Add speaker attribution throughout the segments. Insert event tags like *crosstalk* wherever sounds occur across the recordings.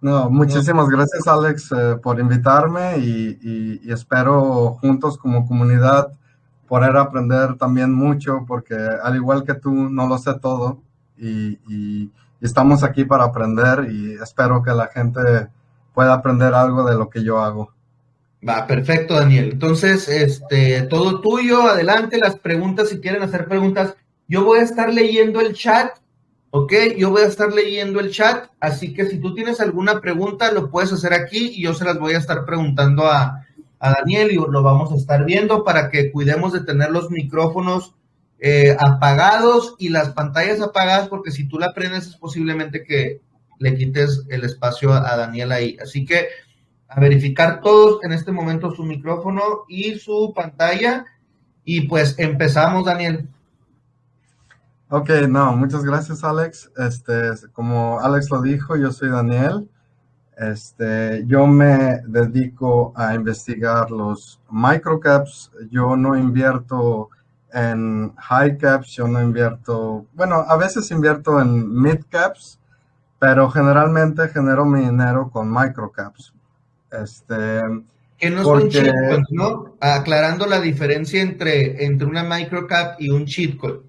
Speaker 1: No, muchísimas gracias Alex eh, por invitarme y, espero juntos como comunidad poder aprender también mucho porque al igual que tú no lo sé todo y, estamos aquí para aprender y espero que la gente pueda aprender algo de lo que yo hago.
Speaker 2: Va, perfecto Daniel. Entonces, este, todo tuyo, adelante las preguntas, si quieren hacer preguntas. Yo voy a estar leyendo el chat Ok, yo voy a estar leyendo el chat, así que si tú tienes alguna pregunta, lo puedes hacer aquí y yo se las voy a estar preguntando a, Daniel y lo vamos a estar viendo para que cuidemos de tener los micrófonos eh, apagados y las pantallas apagadas, porque si tú la prendes es posiblemente que le quites el espacio a, a Daniel ahí. Así que a verificar todos en este momento su micrófono y su pantalla. Y pues empezamos, Daniel.
Speaker 1: Ok, no, muchas gracias Alex. Este, como Alex lo dijo, yo soy Daniel. Este, yo me dedico a investigar los microcaps. Yo no invierto en high caps, yo no invierto, bueno, a veces invierto en mid caps, pero generalmente genero mi dinero con microcaps. Este,
Speaker 2: que no son shitcoins, ¿no? Aclarando la diferencia entre, entre una microcap y un shitcoin.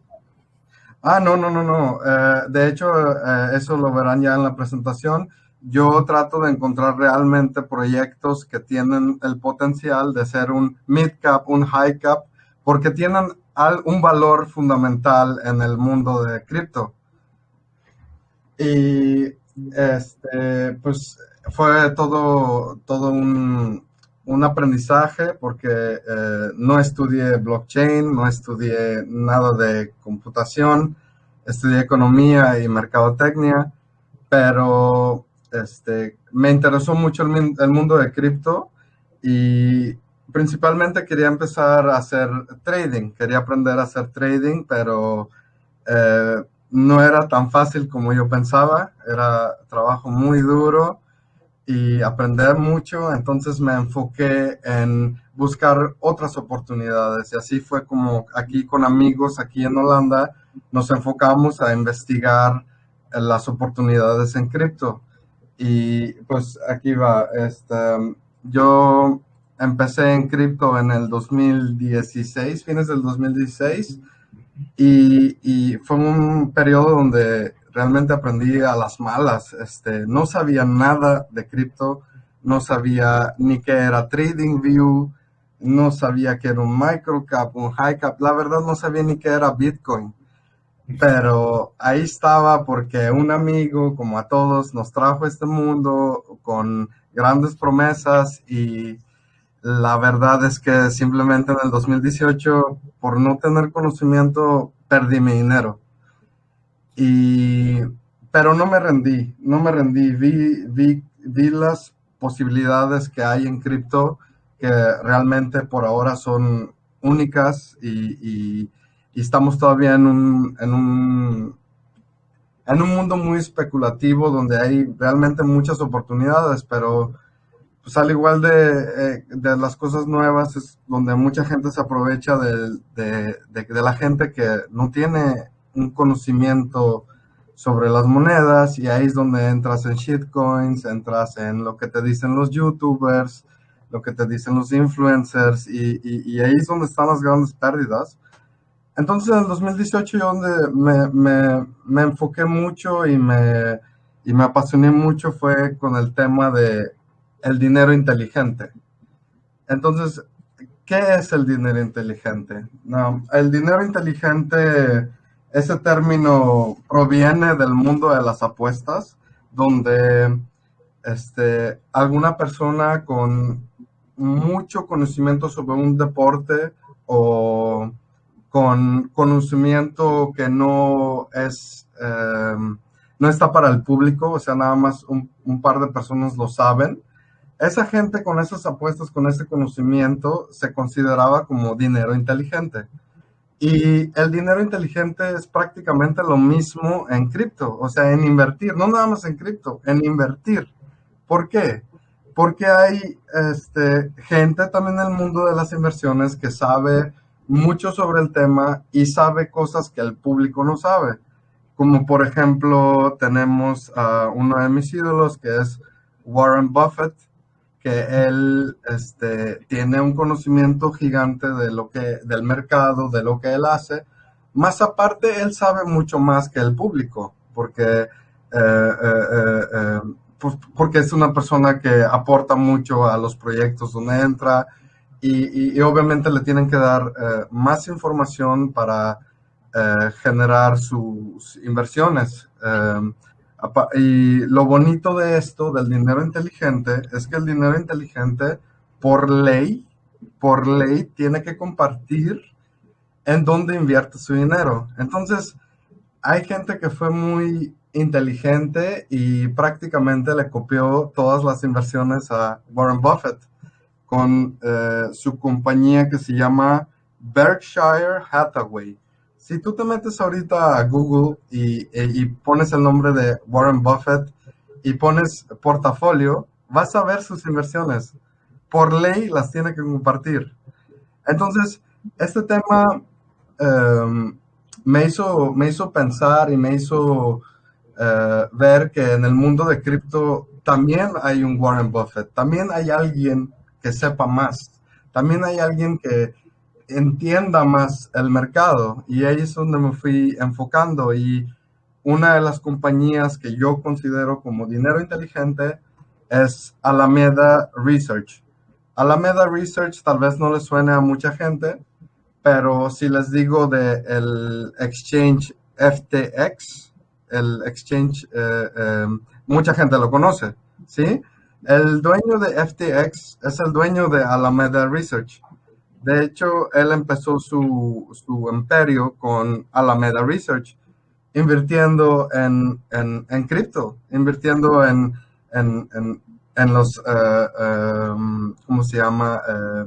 Speaker 1: Ah, no, no, no, no. Eh, de hecho, eh, eso lo verán ya en la presentación. Yo trato de encontrar realmente proyectos que tienen el potencial de ser un mid cap, un high cap, porque tienen un valor fundamental en el mundo de cripto. Y este, pues fue todo, todo un, un aprendizaje porque eh, no estudié blockchain, no estudié nada de computación, estudié economía y mercadotecnia, pero este, me interesó mucho el, mundo de cripto y principalmente quería empezar a hacer trading, quería aprender a hacer trading, pero eh, no era tan fácil como yo pensaba, era trabajo muy duro y aprender mucho, entonces me enfoqué en buscar otras oportunidades. Y así fue como aquí con amigos aquí en Holanda nos enfocamos a investigar las oportunidades en cripto. Y pues aquí va, este, yo empecé en cripto en el 2016, fines del 2016 y, y fue un periodo donde realmente aprendí a las malas. Este, no sabía nada de cripto, no sabía ni qué era TradingView, no sabía qué era un microcap, un high cap. La verdad no sabía ni qué era Bitcoin. Pero ahí estaba porque un amigo, como a todos, nos trajo este mundo con grandes promesas y la verdad es que simplemente en el 2018, por no tener conocimiento, perdí mi dinero. Y, pero no me rendí, no me rendí. Vi, vi, vi las posibilidades que hay en cripto que realmente por ahora son únicas y, estamos todavía en un, en un, en un mundo muy especulativo donde hay realmente muchas oportunidades, pero pues al igual de, eh, de las cosas nuevas es donde mucha gente se aprovecha de, de, de la gente que no tiene un conocimiento sobre las monedas y ahí es donde entras en shitcoins, entras en lo que te dicen los youtubers, lo que te dicen los influencers y, ahí es donde están las grandes pérdidas. Entonces en el 2018 yo donde me, me, me enfoqué mucho y me, y me apasioné mucho fue con el tema de el dinero inteligente. Entonces, ¿qué es el dinero inteligente? No, el dinero inteligente ese término proviene del mundo de las apuestas, donde este, alguna persona con mucho conocimiento sobre un deporte o con conocimiento que no es em, no está para el público, o sea, nada más un, un, par de personas lo saben. Esa gente con esas apuestas, con ese conocimiento, se consideraba como dinero inteligente. Y el dinero inteligente es prácticamente lo mismo en cripto, o sea, en invertir, no nada más en cripto, en invertir. ¿Por qué? Porque hay este, gente también en el mundo de las inversiones que sabe mucho sobre el tema y sabe cosas que el público no sabe. Como por ejemplo, tenemos a uno de mis ídolos que es Warren Buffett, él este, tiene un conocimiento gigante de lo que, del mercado, de lo que él hace. Más aparte, él sabe mucho más que el público, porque, eh, eh, pues, porque es una persona que aporta mucho a los proyectos donde entra y, obviamente le tienen que dar más información para generar sus inversiones. Y lo bonito de esto, del dinero inteligente, es que el dinero inteligente, por ley, por ley, tiene que compartir en dónde invierte su dinero. Entonces, hay gente que fue muy inteligente y prácticamente le copió todas las inversiones a Warren Buffett con eh, su compañía que se llama Berkshire Hathaway si tú te metes ahorita a Google y, pones el nombre de Warren Buffett y pones portafolio, vas a ver sus inversiones. Por ley las tiene que compartir. Entonces, este tema em, me, hizo, me hizo pensar y me hizo eh, ver que en el mundo de cripto también hay un Warren Buffett, también hay alguien que sepa más, también hay alguien que, entienda más el mercado y ahí es donde me fui enfocando y una de las compañías que yo considero como dinero inteligente es Alameda Research. Alameda Research tal vez no le suene a mucha gente, pero si les digo de el exchange FTX, el exchange, eh, eh, mucha gente lo conoce, ¿sí? El dueño de FTX es el dueño de Alameda Research. De hecho, él empezó su, su imperio con Alameda Research, invirtiendo en, en, cripto, invirtiendo en, en, los, eh, em, ¿cómo se llama? Eh,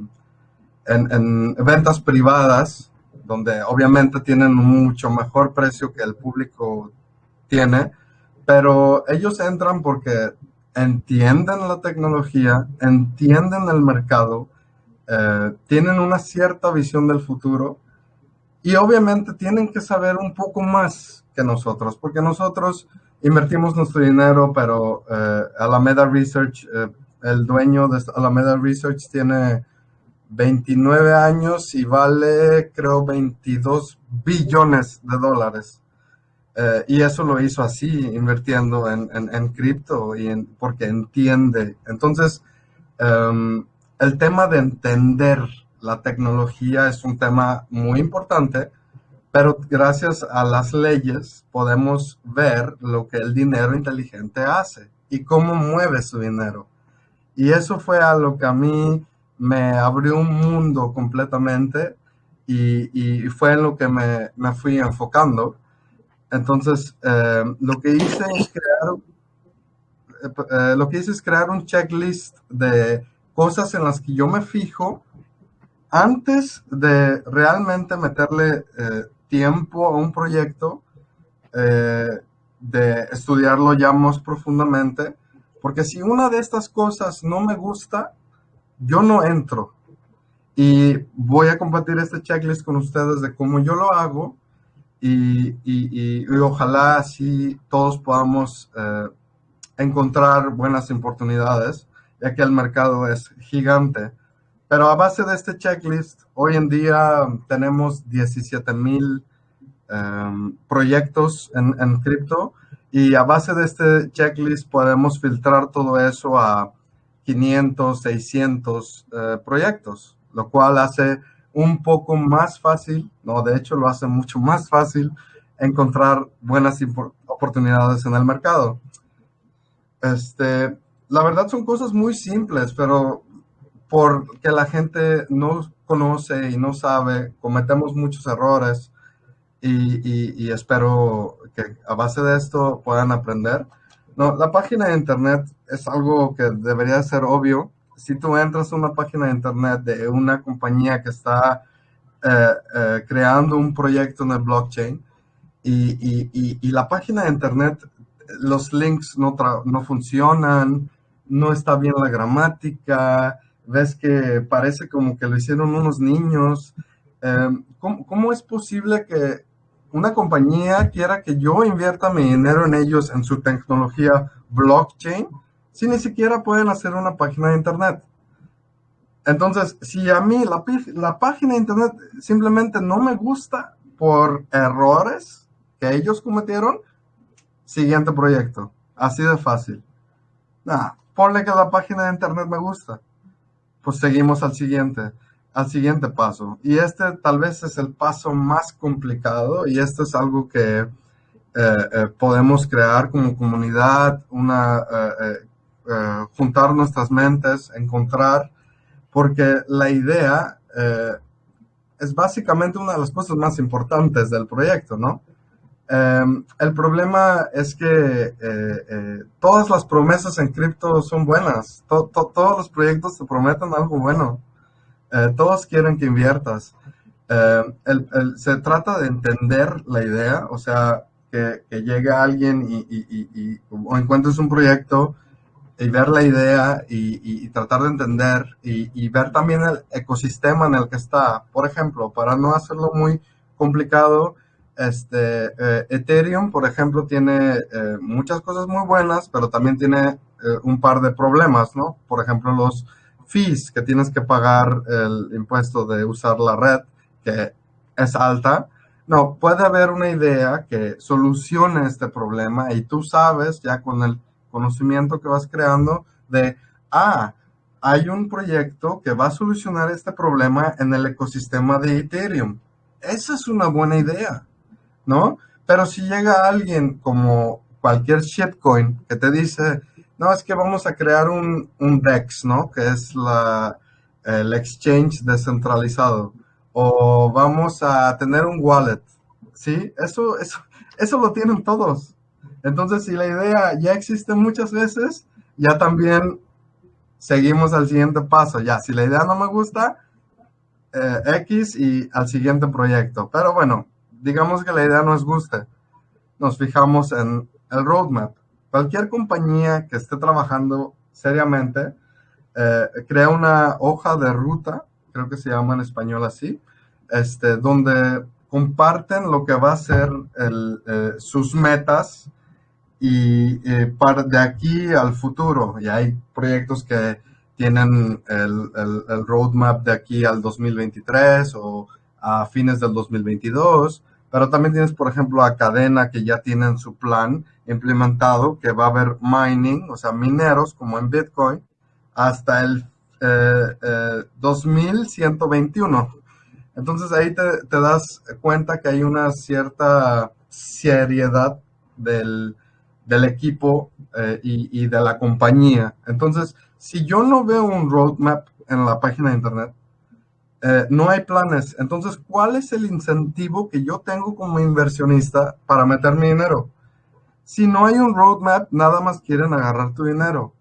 Speaker 1: en, ventas privadas, donde obviamente tienen mucho mejor precio que el público tiene, pero ellos entran porque entienden la tecnología, entienden el mercado, eh, tienen una cierta visión del futuro y obviamente tienen que saber un poco más que nosotros, porque nosotros invertimos nuestro dinero, pero eh, Alameda Research, eh, el dueño de Alameda Research tiene 29 años y vale creo 22 billones de dólares. y eso lo hizo así, invirtiendo en, en, cripto y en, porque entiende. Entonces, um, el tema de entender la tecnología es un tema muy importante, pero gracias a las leyes podemos ver lo que el dinero inteligente hace y cómo mueve su dinero. Y eso fue a lo que a mí me abrió un mundo completamente y, fue en lo que me, fui enfocando. Entonces, eh, lo que hice es crear, eh, lo que hice es crear un checklist de cosas en las que yo me fijo antes de realmente meterle eh, tiempo a un proyecto, eh, de estudiarlo ya más profundamente, porque si una de estas cosas no me gusta, yo no entro. Y voy a compartir este checklist con ustedes de cómo yo lo hago y, ojalá así todos podamos eh, encontrar buenas oportunidades ya que el mercado es gigante. Pero a base de este checklist, hoy en día tenemos 17 mil em, proyectos en, cripto y a base de este checklist podemos filtrar todo eso a 500, 600 eh, proyectos, lo cual hace un poco más fácil, no, de hecho lo hace mucho más fácil encontrar buenas oportunidades en el mercado. Este, la verdad son cosas muy simples, pero porque la gente no conoce y no sabe, cometemos muchos errores y, espero que a base de esto puedan aprender. No, la página de internet es algo que debería ser obvio. Si tú entras a una página de internet de una compañía que está eh, eh, creando un proyecto en el blockchain y, y, la página de internet, los links no, no funcionan, no está bien la gramática, ves que parece como que lo hicieron unos niños. Em, ¿cómo, es posible que una compañía quiera que yo invierta mi dinero en ellos, en su tecnología blockchain, si ni siquiera pueden hacer una página de internet? Entonces, si a mí la, la página de internet simplemente no me gusta por errores que ellos cometieron, siguiente proyecto. Así de fácil. Ponle que la página de internet me gusta. Pues seguimos al siguiente, al siguiente paso. Y este tal vez es el paso más complicado y esto es algo que eh, eh, podemos crear como comunidad, una, eh, juntar nuestras mentes, encontrar, porque la idea es básicamente una de las cosas más importantes del proyecto, ¿no? Em, el problema es que eh, eh, todas las promesas en cripto son buenas. todos los proyectos te prometen algo bueno. Eh, todos quieren que inviertas. Em, se trata de entender la idea, o sea, que, llegue alguien y, o encuentres un proyecto y ver la idea y, tratar de entender y, ver también el ecosistema en el que está. Por ejemplo, para no hacerlo muy complicado, este, eh, Ethereum, por ejemplo, tiene eh, muchas cosas muy buenas, pero también tiene eh, un par de problemas, ¿no? Por ejemplo, los fees que tienes que pagar el impuesto de usar la red, que es alta. No, puede haber una idea que solucione este problema y tú sabes ya con el conocimiento que vas creando de, ah, hay un proyecto que va a solucionar este problema en el ecosistema de Ethereum. Esa es una buena idea, ¿no? Pero si llega alguien como cualquier shitcoin que te dice, no, es que vamos a crear un, un DEX, ¿no? Que es la, el exchange descentralizado. O vamos a tener un wallet, ¿sí? Eso, eso, eso lo tienen todos. Entonces, si la idea ya existe muchas veces, ya también seguimos al siguiente paso. Ya, si la idea no me gusta, eh, X y al siguiente proyecto. Pero bueno, digamos que la idea nos guste. Nos fijamos en el roadmap. Cualquier compañía que esté trabajando seriamente, eh, crea una hoja de ruta, creo que se llama en español así, este, donde comparten lo que va a ser eh, sus metas y para de aquí al futuro, y hay proyectos que tienen el, el, roadmap de aquí al 2023 o a fines del 2022, pero también tienes, por ejemplo, a Cadena que ya tienen su plan implementado, que va a haber mining, o sea, mineros como en Bitcoin, hasta el eh, 2121. Eh, Entonces ahí te, das cuenta que hay una cierta seriedad del, del equipo eh, y, de la compañía. Entonces, si yo no veo un roadmap en la página de internet, eh, no hay planes. Entonces, ¿cuál es el incentivo que yo tengo como inversionista para meter mi dinero? Si no hay un roadmap, nada más quieren agarrar tu dinero.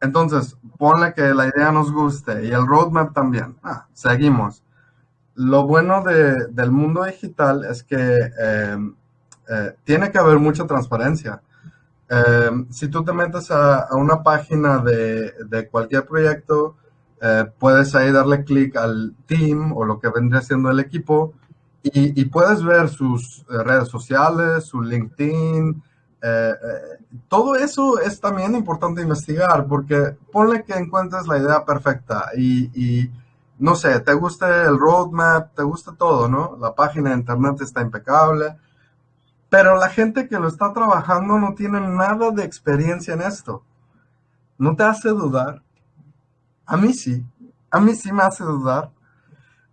Speaker 1: Entonces, ponle que la idea nos guste y el roadmap también. Ah, seguimos. Lo bueno del mundo digital es que eh, eh, tiene que haber mucha transparencia. Eh, si tú te metes a, una página de, cualquier proyecto, eh, puedes ahí darle clic al team o lo que vendría siendo el equipo y, puedes ver sus redes sociales, su LinkedIn. todo eso es también importante investigar porque ponle que encuentres la idea perfecta y, y no sé, te gusta el roadmap, te gusta todo, ¿no? La página de internet está impecable pero la gente que lo está trabajando no tiene nada de experiencia en esto. ¿No te hace dudar? A mí sí. A mí sí me hace dudar.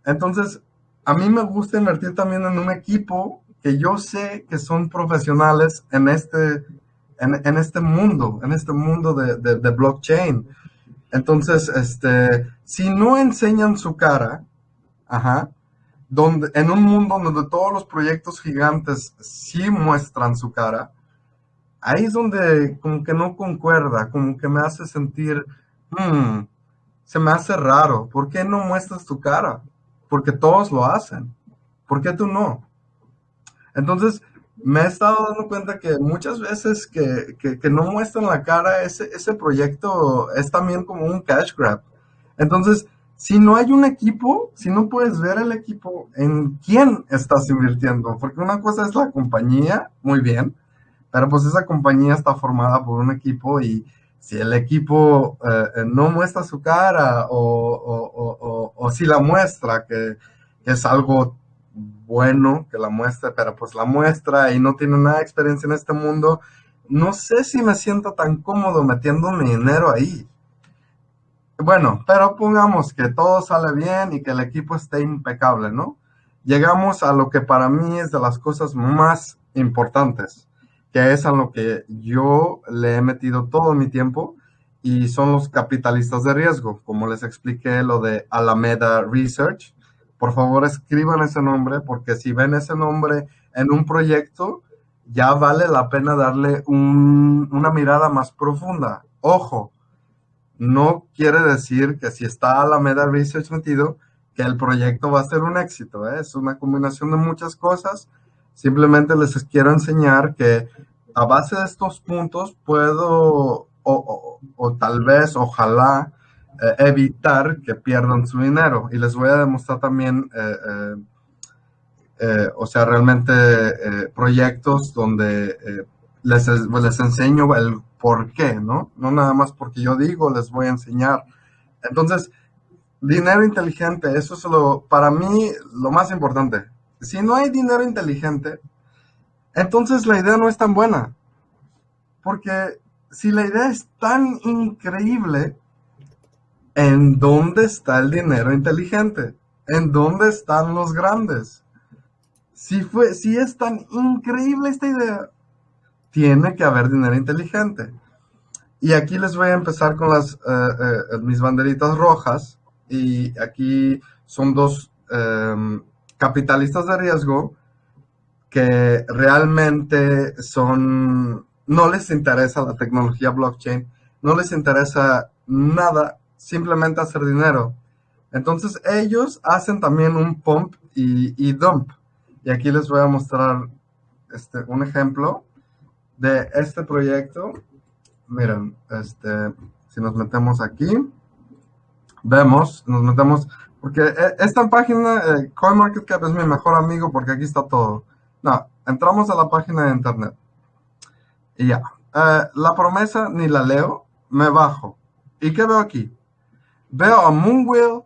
Speaker 1: Entonces, a mí me gusta invertir también en un equipo que yo sé que son profesionales en este, en, este mundo, en este mundo de, de, blockchain. Entonces, este, si no enseñan su cara, ajá, donde, en un mundo donde todos los proyectos gigantes sí muestran su cara, ahí es donde como que no concuerda, como que me hace sentir, hmm, se me hace raro, ¿por qué no muestras tu cara? Porque todos lo hacen, ¿por qué tú no? Entonces, me he estado dando cuenta que muchas veces que, que, no muestran la cara, ese, ese proyecto es también como un cash grab. Entonces, si no hay un equipo, si no puedes ver el equipo, ¿en quién estás invirtiendo? Porque una cosa es la compañía, muy bien, pero pues esa compañía está formada por un equipo y si el equipo eh, no muestra su cara o, si la muestra, que, es algo bueno que la muestre, pero pues la muestra y no tiene nada de experiencia en este mundo, no sé si me siento tan cómodo metiendo mi dinero ahí. Bueno, pero pongamos que todo sale bien y que el equipo esté impecable, ¿no? Llegamos a lo que para mí es de las cosas más importantes, que es a lo que yo le he metido todo mi tiempo y son los capitalistas de riesgo, como les expliqué lo de Alameda Research. Por favor, escriban ese nombre porque si ven ese nombre en un proyecto, ya vale la pena darle una mirada más profunda. Ojo, no quiere decir que si está Alameda Research metido, que el proyecto va a ser un éxito. ¿eh? Es una combinación de muchas cosas. Simplemente les quiero enseñar que a base de estos puntos puedo, o, tal vez, ojalá, eh, evitar que pierdan su dinero. Y les voy a demostrar también, eh, o sea, realmente proyectos donde les, les enseño el por qué, ¿no? No nada más porque yo digo, les voy a enseñar. Entonces, dinero inteligente, eso es lo, para mí, lo más importante. Si no hay dinero inteligente, entonces la idea no es tan buena. Porque si la idea es tan increíble, ¿en dónde está el dinero inteligente? ¿En dónde están los grandes? Si, fue, si es tan increíble esta idea, tiene que haber dinero inteligente. Y aquí les voy a empezar con las, eh, eh, mis banderitas rojas. Y aquí son dos em, capitalistas de riesgo que realmente son, no les interesa la tecnología blockchain, no les interesa nada, simplemente hacer dinero. Entonces ellos hacen también un pump y, dump. Y aquí les voy a mostrar este, un ejemplo de este proyecto, miren, este, si nos metemos aquí, vemos, nos metemos, porque e, esta página, eh, CoinMarketCap es mi mejor amigo porque aquí está todo. No, entramos a la página de internet. Y ya. Eh, la promesa ni la leo, me bajo. ¿Y qué veo aquí? Veo a Moonwheel,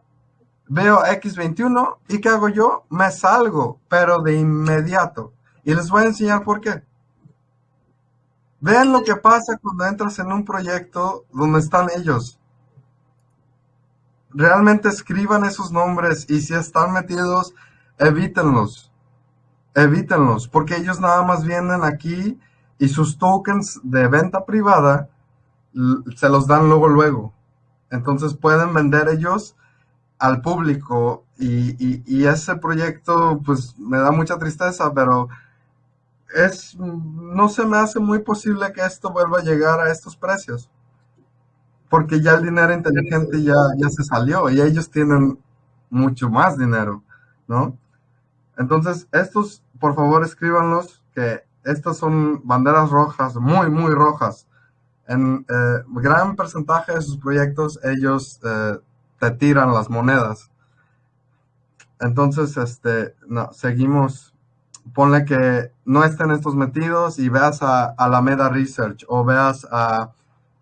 Speaker 1: veo X21 y ¿qué hago yo? Me salgo, pero de inmediato. Y les voy a enseñar por qué. Vean lo que pasa cuando entras en un proyecto donde están ellos. Realmente escriban esos nombres y si están metidos, evítenlos. Evítenlos, porque ellos nada más vienen aquí y sus tokens de venta privada se los dan luego, luego. Entonces pueden vender ellos al público y, y ese proyecto pues me da mucha tristeza, pero es, no se me hace muy posible que esto vuelva a llegar a estos precios. Porque ya el dinero inteligente ya, ya se salió y ellos tienen mucho más dinero, ¿no? Entonces, estos, por favor, escríbanlos, que estas son banderas rojas, muy, muy rojas. En eh, gran porcentaje de sus proyectos, ellos eh, te tiran las monedas. Entonces, este, no, seguimos ponle que no estén estos metidos y veas a Alameda Research o veas a,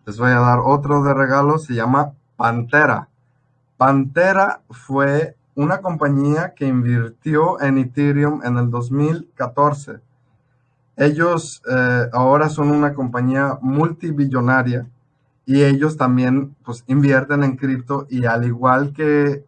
Speaker 1: les voy a dar otro de regalo, se llama Pantera. Pantera fue una compañía que invirtió en Ethereum en el 2014. Ellos eh, ahora son una compañía multibillonaria y ellos también pues invierten en cripto y al igual que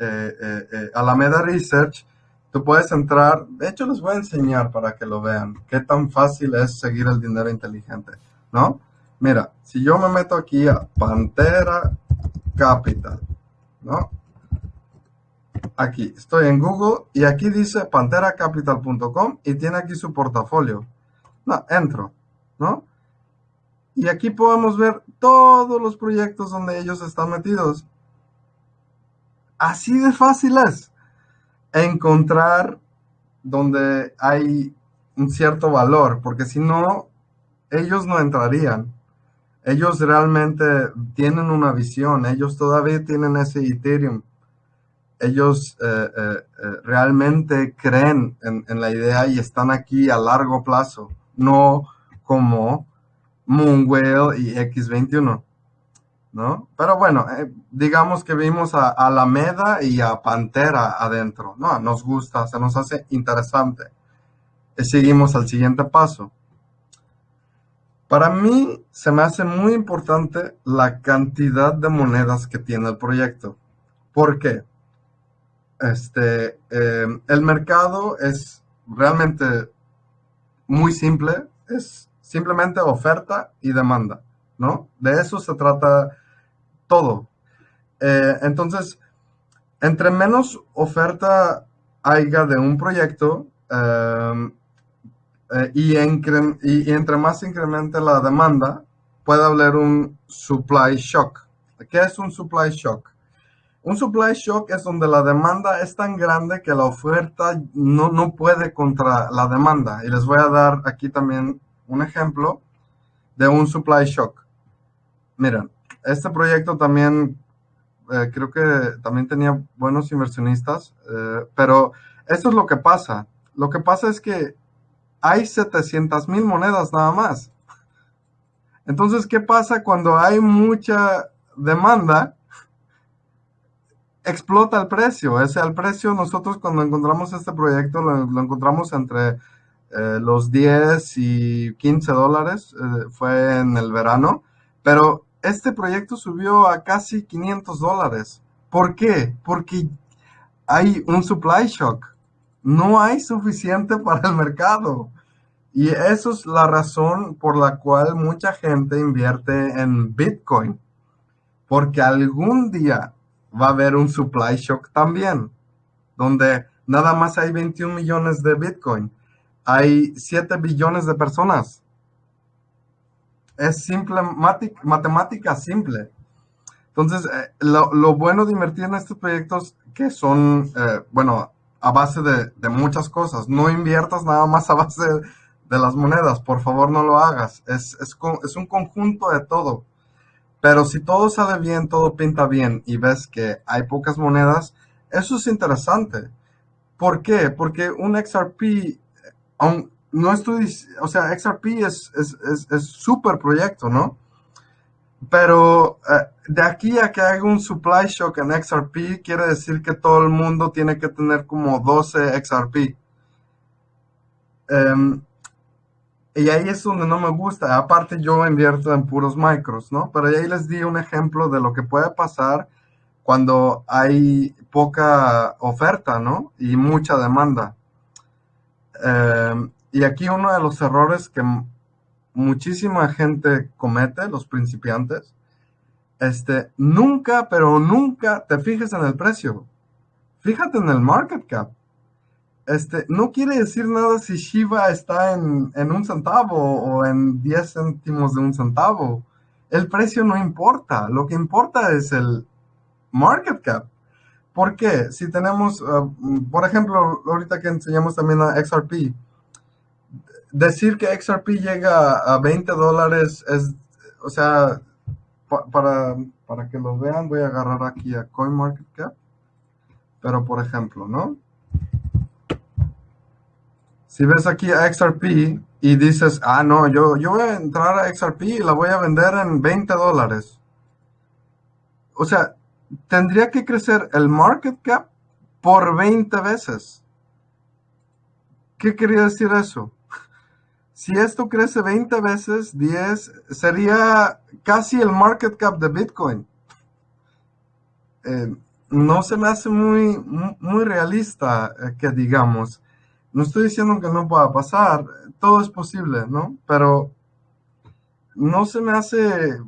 Speaker 1: eh, eh, Alameda Research, Tú puedes entrar, de hecho les voy a enseñar para que lo vean, qué tan fácil es seguir el dinero inteligente, ¿no? Mira, si yo me meto aquí a Pantera Capital, ¿no? Aquí, estoy en Google y aquí dice panteracapital.com y tiene aquí su portafolio. No, entro, ¿no? Y aquí podemos ver todos los proyectos donde ellos están metidos. Así de fácil es encontrar donde hay un cierto valor, porque si no, ellos no entrarían. Ellos realmente tienen una visión, ellos todavía tienen ese Ethereum. Ellos eh, eh, eh, realmente creen en, la idea y están aquí a largo plazo, no como Moonwell y X21, ¿no? Pero bueno, digamos que vimos a Alameda y a Pantera adentro, ¿no? Nos gusta, se nos hace interesante. Seguimos al siguiente paso. Para mí se me hace muy importante la cantidad de monedas que tiene el proyecto. ¿Por qué? Este, eh, el mercado es realmente muy simple, es simplemente oferta y demanda, ¿no? De eso se trata todo. Eh, entonces, entre menos oferta haya de un proyecto eh, y, y, entre más incremente la demanda, puede haber un supply shock. ¿Qué es un supply shock? Un supply shock es donde la demanda es tan grande que la oferta no, no puede contra la demanda. Y les voy a dar aquí también un ejemplo de un supply shock. Miren, este proyecto también eh, creo que también tenía buenos inversionistas, eh, pero esto es lo que pasa. Lo que pasa es que hay 700 mil monedas nada más. Entonces, ¿qué pasa cuando hay mucha demanda? explota el precio. Ese el precio, nosotros cuando encontramos este proyecto lo, encontramos entre eh, los 10 y 15 dólares, eh, fue en el verano, pero este proyecto subió a casi 500 dólares. ¿Por qué? Porque hay un supply shock. No hay suficiente *laughs* para el mercado. Y eso es la razón por la cual mucha gente invierte en Bitcoin. Porque algún día va a haber un supply shock también, donde nada más hay 21 millones de Bitcoin. Hay 7 billones de personas. Es simple, matemática simple. Entonces, eh, lo, bueno de invertir en estos proyectos que son, eh, bueno, a base de, muchas cosas. No inviertas nada más a base de, las monedas. Por favor, no lo hagas. Es, es, es un conjunto de todo. Pero si todo sale bien, todo pinta bien y ves que hay pocas monedas, eso es interesante. ¿Por qué? Porque un XRP, no estoy, o sea, XRP es es súper proyecto, ¿no? Pero eh, de aquí a que haga un supply shock en XRP, quiere decir que todo el mundo tiene que tener como 12 XRP. y ahí es donde no me gusta. Aparte, yo invierto en puros micros, ¿no? Pero ahí les di un ejemplo de lo que puede pasar cuando hay poca oferta, ¿no? Y mucha demanda. Eh, y aquí uno de los errores que muchísima gente comete, los principiantes, este, nunca, pero nunca te fijes en el precio. Fíjate en el market cap este, no quiere decir nada si Shiba está en, un centavo o en 10 céntimos de un centavo. El precio no importa. Lo que importa es el market cap. ¿Por qué? Si tenemos, uh, por ejemplo, ahorita que enseñamos también a XRP, decir que XRP llega a 20 dólares es, o sea, para, para que lo vean, voy a agarrar aquí a CoinMarketCap. Pero, por ejemplo, ¿no? Si ves aquí a XRP y dices, ah, no, yo, yo voy a entrar a XRP y la voy a vender en 20 dólares. O sea, tendría que crecer el market cap por 20 veces. ¿Qué quería decir eso? Si esto crece 20 veces, 10, sería casi el market cap de Bitcoin. Eh, no se me hace muy, muy realista eh, que digamos. No estoy diciendo que no pueda pasar, todo es posible, ¿no? Pero no se me hace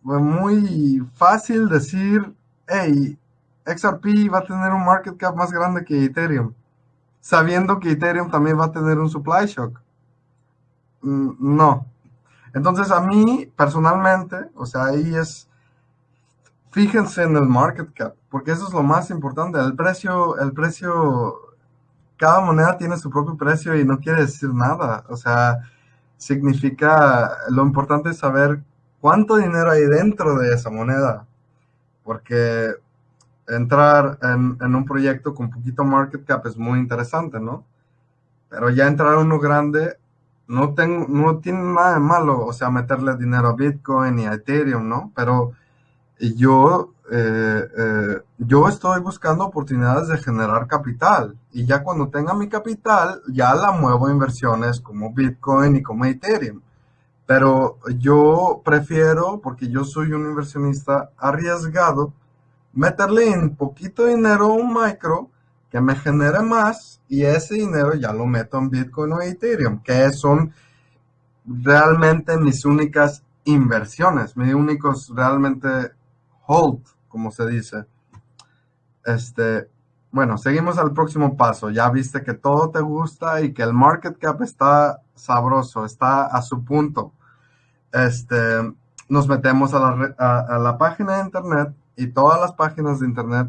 Speaker 1: muy fácil decir, hey, XRP va a tener un market cap más grande que Ethereum, sabiendo que Ethereum también va a tener un supply shock. Mm, no. Entonces a mí personalmente, o sea, ahí es, fíjense en el market cap, porque eso es lo más importante. El precio, el precio cada moneda tiene su propio precio y no quiere decir nada. O sea, significa, lo importante es saber cuánto dinero hay dentro de esa moneda. Porque entrar en, un proyecto con poquito market cap es muy interesante, ¿no? Pero ya entrar uno grande no, tengo, no tiene nada de malo, o sea, meterle dinero a Bitcoin y a Ethereum, ¿no? Pero yo, eh, eh, yo estoy buscando oportunidades de generar capital y ya cuando tenga mi capital, ya la muevo a inversiones como Bitcoin y como Ethereum. Pero yo prefiero, porque yo soy un inversionista arriesgado, meterle un poquito dinero un micro que me genere más y ese dinero ya lo meto en Bitcoin o Ethereum, que son realmente mis únicas inversiones, mis únicos realmente hold, como se dice. Este, bueno, seguimos al próximo paso. Ya viste que todo te gusta y que el market cap está sabroso, está a su punto. Este, nos metemos a la, a la página de internet y todas las páginas de internet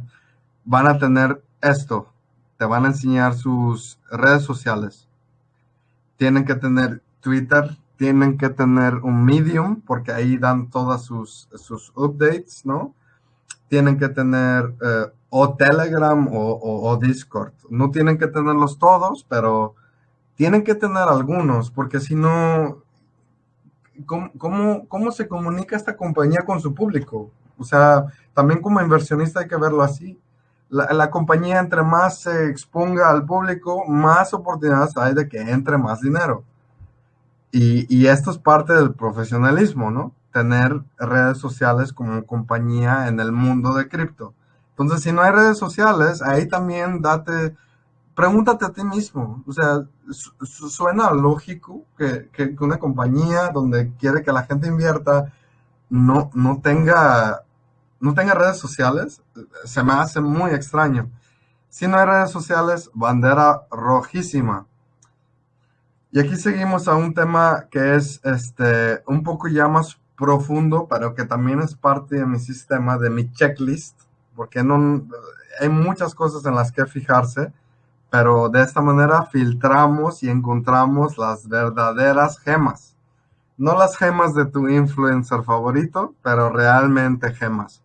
Speaker 1: van a tener esto. Van a enseñar sus redes sociales. Tienen que tener Twitter, tienen que tener un Medium, porque ahí dan todas sus, sus updates, ¿no? Tienen que tener eh, o Telegram o, Discord. No tienen que tenerlos todos, pero tienen que tener algunos, porque si no, ¿cómo, cómo, cómo se comunica esta compañía con su público? O sea, también como inversionista hay que verlo así. La, la, compañía entre más se exponga al público, más oportunidades hay de que entre más dinero. Y, esto es parte del profesionalismo, ¿no? Tener redes sociales como compañía en el mundo de cripto. Entonces, si no hay redes sociales, ahí también date, pregúntate a ti mismo. O sea, suena lógico que, que, una compañía donde quiere que la gente invierta no, no tenga, no tenga redes sociales. Se me hace muy extraño. Si no hay redes sociales, bandera rojísima. Y aquí seguimos a un tema que es este, un poco ya más profundo, pero que también es parte de mi sistema, de mi checklist, porque no, hay muchas cosas en las que fijarse, pero de esta manera filtramos y encontramos las verdaderas gemas. No las gemas de tu influencer favorito, pero realmente gemas.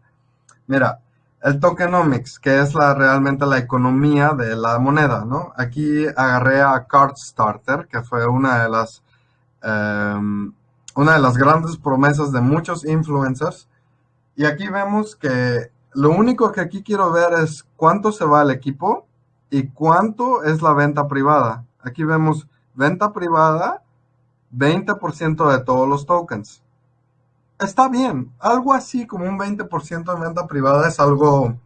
Speaker 1: Mira, el tokenomics, que es la, realmente la economía de la moneda, ¿no? Aquí agarré a CardStarter, que fue una de las, em, una de las grandes promesas de muchos influencers. Y aquí vemos que lo único que aquí quiero ver es cuánto se va el equipo y cuánto es la venta privada. Aquí vemos venta privada, 20% de todos los tokens está bien. Algo así como un 20% de venta privada es algo,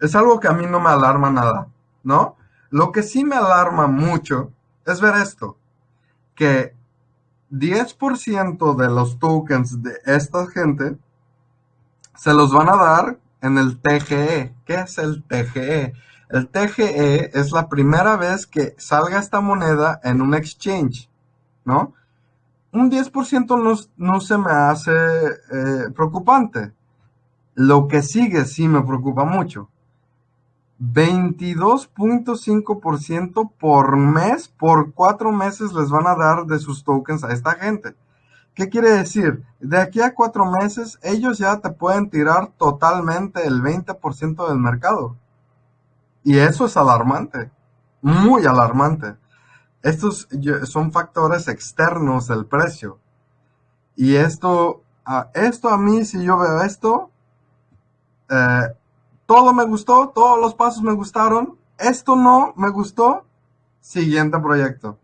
Speaker 1: es algo que a mí no me alarma nada, ¿no? Lo que sí me alarma mucho es ver esto, que 10% de los tokens de esta gente se los van a dar en el TGE. ¿Qué es el TGE? El TGE es la primera vez que salga esta moneda en un exchange, ¿no? Un 10% no, se me hace eh, preocupante. Lo que sigue sí me preocupa mucho. 22.5% por mes, por cuatro meses les van a dar de sus tokens a esta gente. ¿Qué quiere decir? De aquí a cuatro meses, ellos ya te pueden tirar totalmente el 20% del mercado. Y eso es alarmante, muy alarmante. Estos son factores externos del precio. Y esto, esto a mí, si yo veo esto, eh, todo me gustó, todos los pasos me gustaron, esto no me gustó, siguiente proyecto.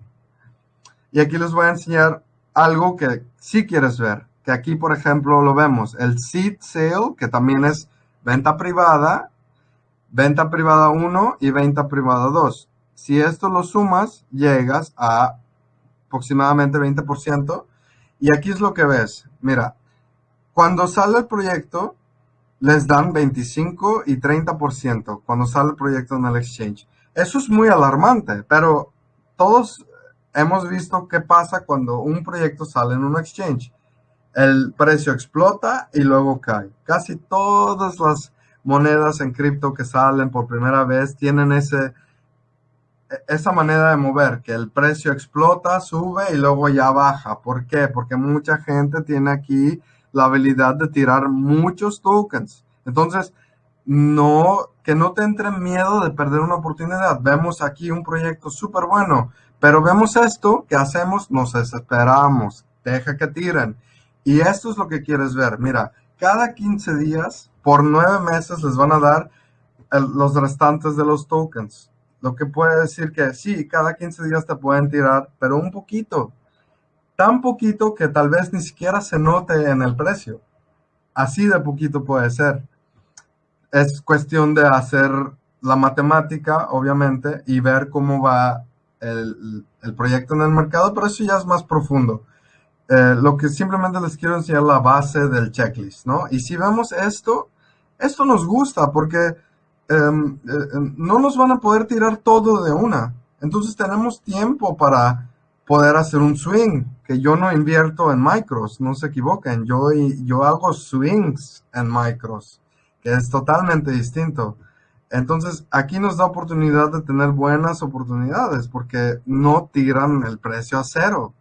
Speaker 1: Y aquí les voy a enseñar algo que sí quieres ver, que aquí por ejemplo lo vemos, el seed sale, que también es venta privada, venta privada 1 y venta privada 2. Si esto lo sumas, llegas a aproximadamente 20%. Y aquí es lo que ves. Mira, cuando sale el proyecto, les dan 25 y 30% cuando sale el proyecto en el exchange. Eso es muy alarmante, pero todos hemos visto qué pasa cuando un proyecto sale en un exchange. El precio explota y luego cae. Casi todas las monedas en cripto que salen por primera vez tienen ese esa manera de mover, que el precio explota, sube y luego ya baja. ¿Por qué? Porque mucha gente tiene aquí la habilidad de tirar muchos tokens. Entonces, no, que no te entre miedo de perder una oportunidad. Vemos aquí un proyecto súper bueno, Pero vemos esto, ¿qué hacemos? Nos desesperamos, deja que tiren. Y esto es lo que quieres ver. Mira, cada 15 días, por nueve meses, les van a dar los restantes de los tokens. Lo que puede decir que sí, cada 15 días te pueden tirar, pero un poquito. Tan poquito que tal vez ni siquiera se note en el precio. Así de poquito puede ser. Es cuestión de hacer la matemática, obviamente, y ver cómo va el, proyecto en el mercado, pero eso ya es más profundo. Eh, lo que simplemente les quiero enseñar la base del checklist, ¿no? Y si vemos esto, esto nos gusta porque em, eh, no nos van a poder tirar todo de una. Entonces tenemos tiempo para poder hacer un swing, que yo no invierto en micros, no se equivoquen, yo, yo hago swings en micros, que es totalmente distinto. Entonces, aquí nos da oportunidad de tener buenas oportunidades porque no tiran el precio a cero,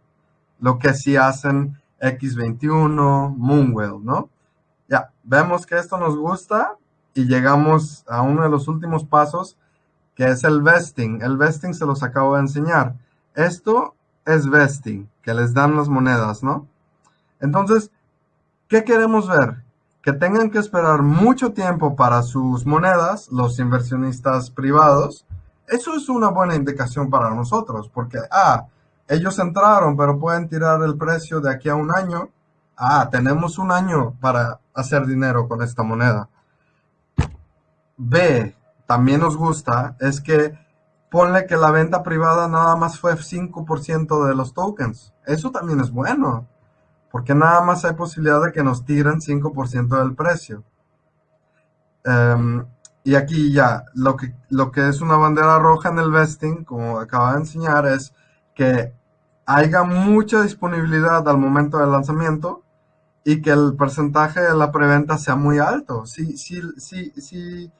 Speaker 1: lo que sí hacen X21, Moonwell, ¿no? Ya, vemos que esto nos gusta y llegamos a uno de los últimos pasos, que es el vesting. El vesting se los acabo de enseñar. Esto es vesting, que les dan las monedas, ¿no? Entonces, ¿qué queremos ver? Que tengan que esperar mucho tiempo para sus monedas, los inversionistas privados. Eso es una buena indicación para nosotros, porque, ah, ellos entraron, pero pueden tirar el precio de aquí a un año. Ah, tenemos un año para hacer dinero con esta moneda. B, también nos gusta, es que ponle que la venta privada nada más fue 5% de los tokens. Eso también es bueno, porque nada más hay posibilidad de que nos tiren 5% del precio. Em, y aquí ya, lo que, lo que es una bandera roja en el vesting, como acaba de enseñar, es que haya mucha disponibilidad al momento del lanzamiento y que el porcentaje de la preventa sea muy alto. Si, si, si, si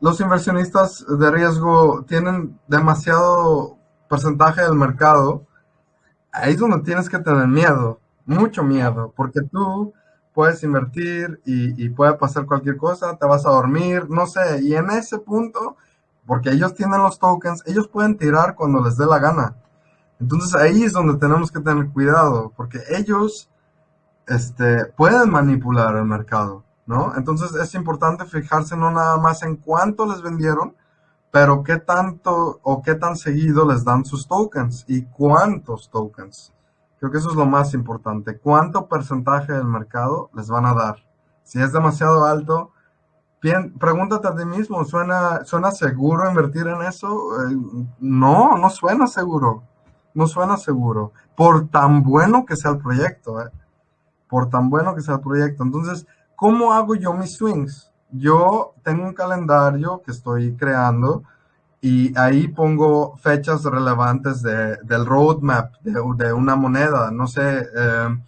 Speaker 1: los inversionistas de riesgo tienen demasiado porcentaje del mercado, ahí es donde tienes que tener miedo, mucho miedo, porque tú puedes invertir y, puede pasar cualquier cosa, te vas a dormir, no sé, y en ese punto, porque ellos tienen los tokens, ellos pueden tirar cuando les dé la gana. Entonces ahí es donde tenemos que tener cuidado, porque ellos este, pueden manipular el mercado, ¿no? Entonces es importante fijarse no nada más en cuánto les vendieron, pero qué tanto o qué tan seguido les dan sus tokens y cuántos tokens. Creo que eso es lo más importante. ¿Cuánto porcentaje del mercado les van a dar? Si es demasiado alto, bien, pregúntate a ti mismo, ¿suena, ¿suena seguro invertir en eso? Eh, no, no suena seguro no suena seguro, por tan bueno que sea el proyecto, ¿eh? por tan bueno que sea el proyecto. Entonces, ¿cómo hago yo mis swings? Yo tengo un calendario que estoy creando y ahí pongo fechas relevantes de, del roadmap de, una moneda. No sé, eh,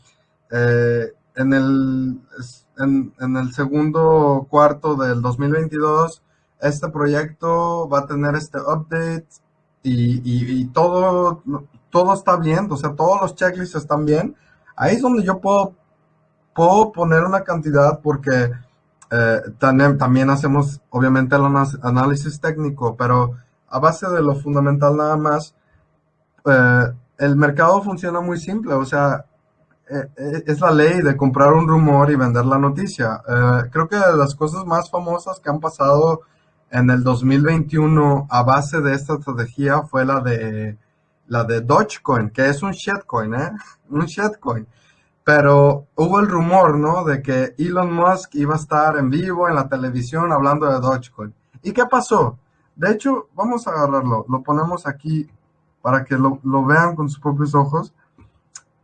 Speaker 1: eh, en, el, en, en, el segundo cuarto del 2022, este proyecto va a tener este update y, y, todo, todo está bien, o sea, todos los checklists están bien, ahí es donde yo puedo, puedo poner una cantidad porque eh, también, también hacemos obviamente el análisis técnico, pero a base de lo fundamental nada más, eh, el mercado funciona muy simple, o sea, eh, es la ley de comprar un rumor y vender la noticia. creo que las cosas más famosas que han pasado en el 2021 a base de esta estrategia fue la de la de Dogecoin, que es un shitcoin, ¿eh? Un shitcoin. Pero hubo el rumor, ¿no? De que Elon Musk iba a estar en vivo en la televisión hablando de Dogecoin. ¿Y qué pasó? De hecho, vamos a agarrarlo, lo ponemos aquí para que lo, lo vean con sus propios ojos.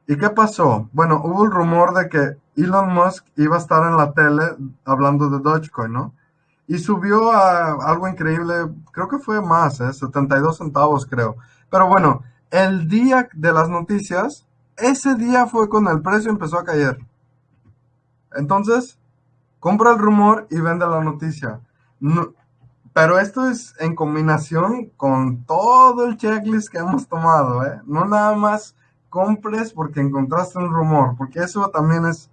Speaker 1: ¿Y qué pasó? Bueno, hubo el rumor de que Elon Musk iba a estar en la tele hablando de Dogecoin, ¿no? y subió a algo increíble, creo que fue más, ¿eh? 72 centavos creo. Pero bueno, el día de las noticias, ese día fue cuando el precio empezó a caer. Entonces, compra el rumor y vende la noticia. pero esto es en combinación con todo el checklist que hemos tomado, ¿eh? No nada más compres porque encontraste un rumor, porque eso también es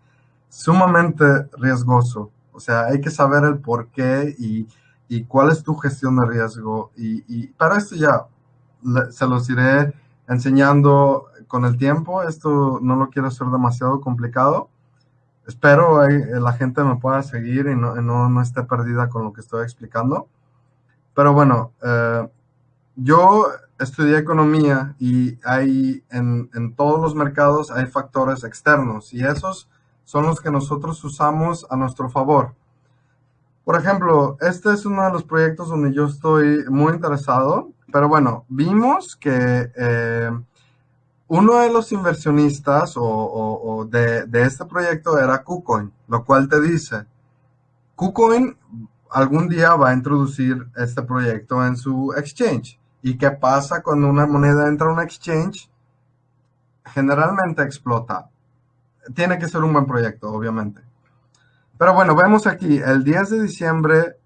Speaker 1: sumamente riesgoso. O sea, hay que saber el por qué y, cuál es tu gestión de riesgo. Y, para esto ya se los iré enseñando con el tiempo. Esto no lo quiero hacer demasiado complicado. Espero que la gente me pueda seguir y no, no, esté perdida con lo que estoy explicando. Pero bueno, eh, yo estudié economía y hay en, en, todos los mercados hay factores externos y esos son los que nosotros usamos a nuestro favor. Por ejemplo, este es uno de los proyectos donde yo estoy muy interesado, pero bueno, vimos que eh, uno de los inversionistas o, de, este proyecto era KuCoin, lo cual te dice, KuCoin algún día va a introducir este proyecto en su exchange. ¿Y qué pasa cuando una moneda entra a un exchange? Generalmente explota. Tiene que ser un buen proyecto, obviamente. Pero bueno, vemos aquí el 10 de diciembre,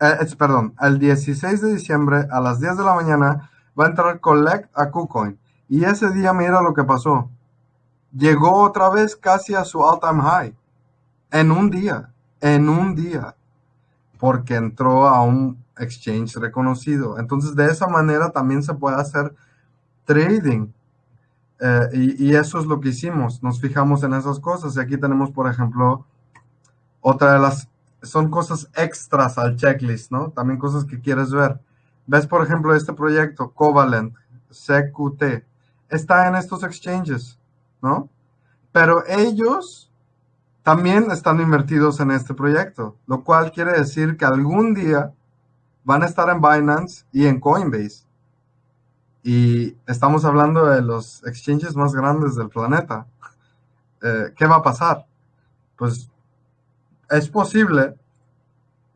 Speaker 1: eh, perdón, el 16 de diciembre a las 10 de la mañana va a entrar Collect a KuCoin. Y ese día mira lo que pasó. Llegó otra vez casi a su all-time high. En un día. En un día. Porque entró a un exchange reconocido. Entonces, de esa manera también se puede hacer trading. Eh, y, eso es lo que hicimos. Nos fijamos en esas cosas. Y aquí tenemos, por ejemplo, otra de las... Son cosas extras al checklist, ¿no? También cosas que quieres ver. Ves, por ejemplo, este proyecto, Covalent, CQT. Está en estos exchanges, ¿no? Pero ellos también están invertidos en este proyecto, lo cual quiere decir que algún día van a estar en Binance y en Coinbase. Y estamos hablando de los exchanges más grandes del planeta. *laughs* Eh, ¿Qué va a pasar? Pues es posible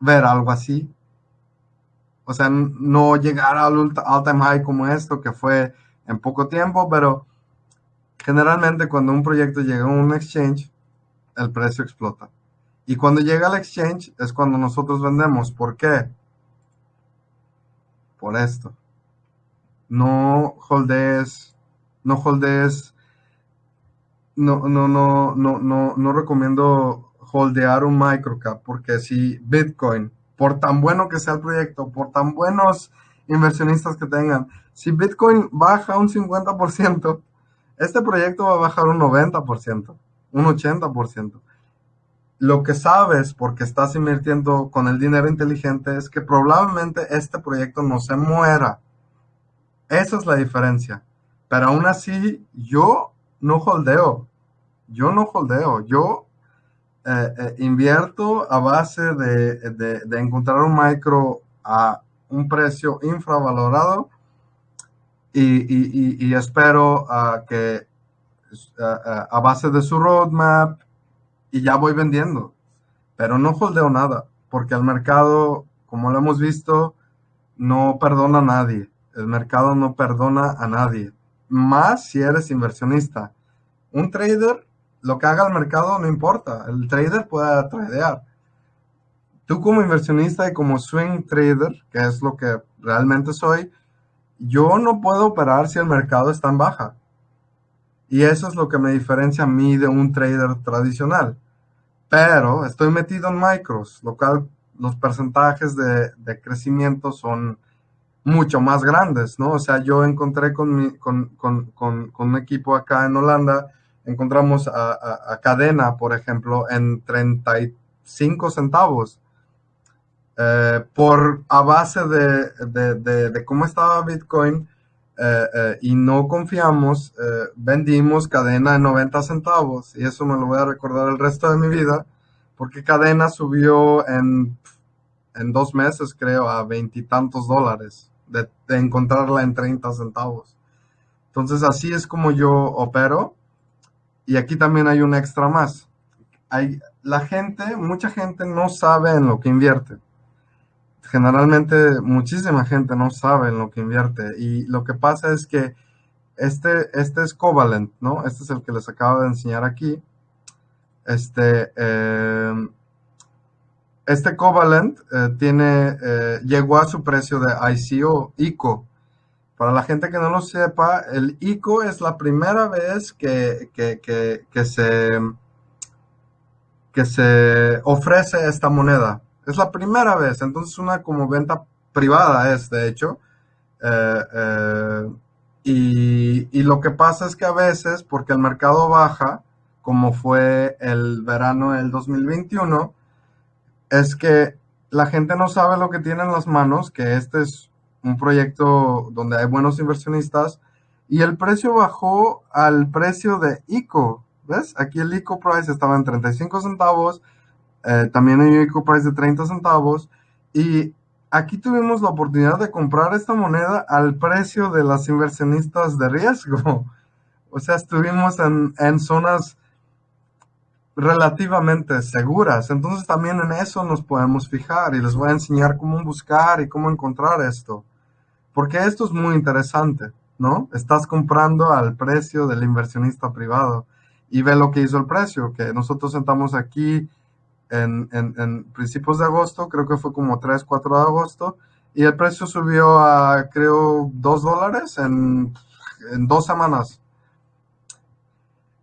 Speaker 1: ver algo así. O sea, no llegar al all-time high como esto, que fue en poco tiempo, pero generalmente cuando un proyecto llega a un exchange, el precio explota. Y cuando llega al exchange es cuando nosotros vendemos. ¿Por qué? por esto. No holdes, no holdes, no, no, no, no, no, no recomiendo holdear un microcap porque si Bitcoin, por tan bueno que sea el proyecto, por tan buenos inversionistas que tengan, si Bitcoin baja un 50%, este proyecto va a bajar un 90%, un 80% lo que sabes porque estás invirtiendo con el dinero inteligente es que probablemente este proyecto no se muera. Esa es la diferencia. Pero aún así, yo no holdeo. Yo no holdeo. Yo eh, eh, invierto a base de, encontrar un micro a un precio infravalorado y, espero que a base de su roadmap y ya voy vendiendo. Pero no holdeo nada, porque el mercado, como lo hemos visto, no perdona a nadie. El mercado no perdona a nadie. Más si eres inversionista. Un trader, lo que haga el mercado no importa. El trader puede tradear. Tú como inversionista y como swing trader, que es lo que realmente soy, yo no puedo operar si el mercado está en baja. Y eso es lo que me diferencia a mí de un trader tradicional. Pero estoy metido en micros, lo cual los porcentajes de, crecimiento son mucho más grandes, ¿no? O sea, yo encontré con, mi, con, un equipo acá en Holanda, encontramos a, Cadena, por ejemplo, en 35 centavos. Eh, por a base de cómo estaba Bitcoin, eh, eh, y no confiamos, eh, vendimos cadena de 90 centavos y eso me lo voy a recordar el resto de mi vida porque cadena subió en, en dos meses creo a veintitantos dólares de, encontrarla en 30 centavos. Entonces así es como yo opero y aquí también hay un extra más. Hay, la gente, mucha gente no sabe en lo que invierte generalmente muchísima gente no sabe en lo que invierte y lo que pasa es que este, este es Covalent, ¿no? Este es el que les acabo de enseñar aquí. Este, eh, este Covalent eh, tiene, eh, llegó a su precio de ICO, ICO. Para la gente que no lo sepa, el ICO es la primera vez que, que, que se, que se ofrece esta moneda. Es la primera vez, entonces una como venta privada es, de hecho. Eh, eh, Y, y, lo que pasa es que a veces, porque el mercado baja, como fue el verano del 2021, es que la gente no sabe lo que tiene en las manos, que este es un proyecto donde hay buenos inversionistas, y el precio bajó al precio de ICO. ¿Ves? Aquí el ICO price estaba en 35 centavos, eh, también hay un ICO price de 30 centavos, y aquí tuvimos la oportunidad de comprar esta moneda al precio de las inversionistas de riesgo. *laughs* O sea, estuvimos en, en zonas relativamente seguras. Entonces también en eso nos podemos fijar y les voy a enseñar cómo buscar y cómo encontrar esto. Porque esto es muy interesante, ¿no? Estás comprando al precio del inversionista privado y ve lo que hizo el precio, que nosotros sentamos aquí en, principios de agosto, creo que fue como 3, 4 de agosto, y el precio subió a, creo, 2 dólares en, en dos semanas.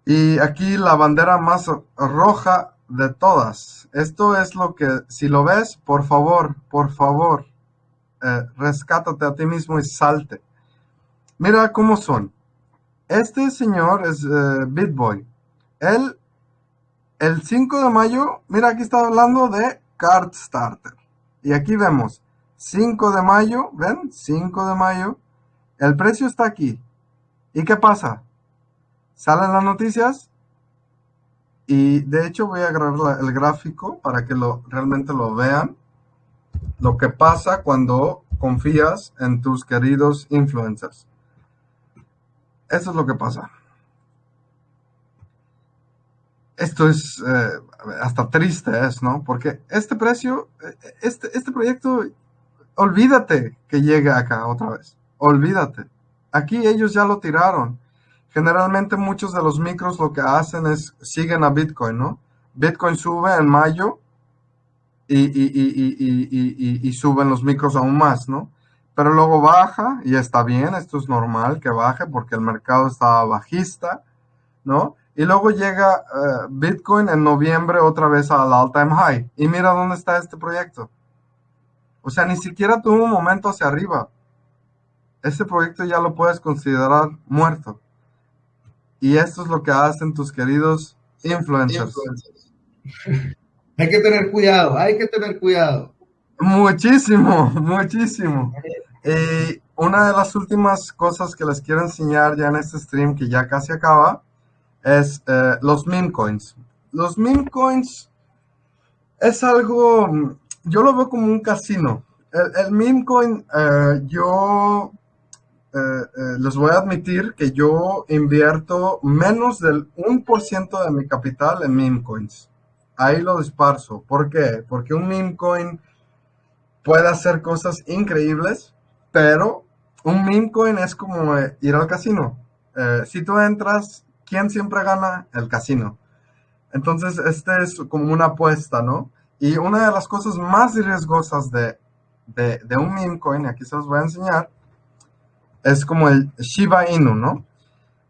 Speaker 1: Y aquí la bandera más roja de todas. Esto es lo que, si lo ves, por favor, por favor, eh, rescátate a ti mismo y salte. Mira cómo son. Este señor es eh, BitBoy. Él el 5 de mayo, mira, aquí está hablando de Card Starter. Y aquí vemos, 5 de mayo, ¿ven? 5 de mayo. El precio está aquí. ¿Y qué pasa? Salen las noticias y de hecho voy a grabar el gráfico para que lo, realmente lo vean. Lo que pasa cuando confías en tus queridos influencers. Eso es lo que pasa esto es eh, hasta triste, es, ¿no? Porque este precio, eh, este, este proyecto, olvídate que llegue acá otra vez. Olvídate. Aquí ellos ya lo tiraron. Generalmente muchos de los micros lo que hacen es siguen a Bitcoin, ¿no? Bitcoin sube en mayo y, y, y, y, suben los micros aún más, ¿no? Pero luego baja y está bien, esto es normal que baje porque el mercado está bajista, ¿no? Y luego llega eh, Bitcoin en noviembre otra vez al all-time high. Y mira dónde está este proyecto. O sea, ni siquiera tuvo un momento hacia arriba. Este proyecto ya lo puedes considerar muerto. Y esto es lo que hacen tus queridos influencers. *laughs*
Speaker 2: Hay que tener cuidado, hay que tener cuidado.
Speaker 1: Muchísimo, *laughs* muchísimo. Y una de las últimas cosas que les quiero enseñar ya en este stream, que ya casi acaba, es eh, los meme coins. Los meme coins es algo, yo lo veo como un casino. El, meme coin, eh, yo eh, les voy a admitir que yo invierto menos del 1% de mi capital en meme coins. Ahí lo disparso. ¿Por qué? Porque un meme coin puede hacer cosas increíbles, pero un meme coin es como ir al casino. si tú entras ¿quién siempre gana? El casino. Entonces, este es como una apuesta, ¿no? Y una de las cosas más riesgosas de, de, un meme coin, aquí se los voy a enseñar, es como el Shiba Inu, ¿no?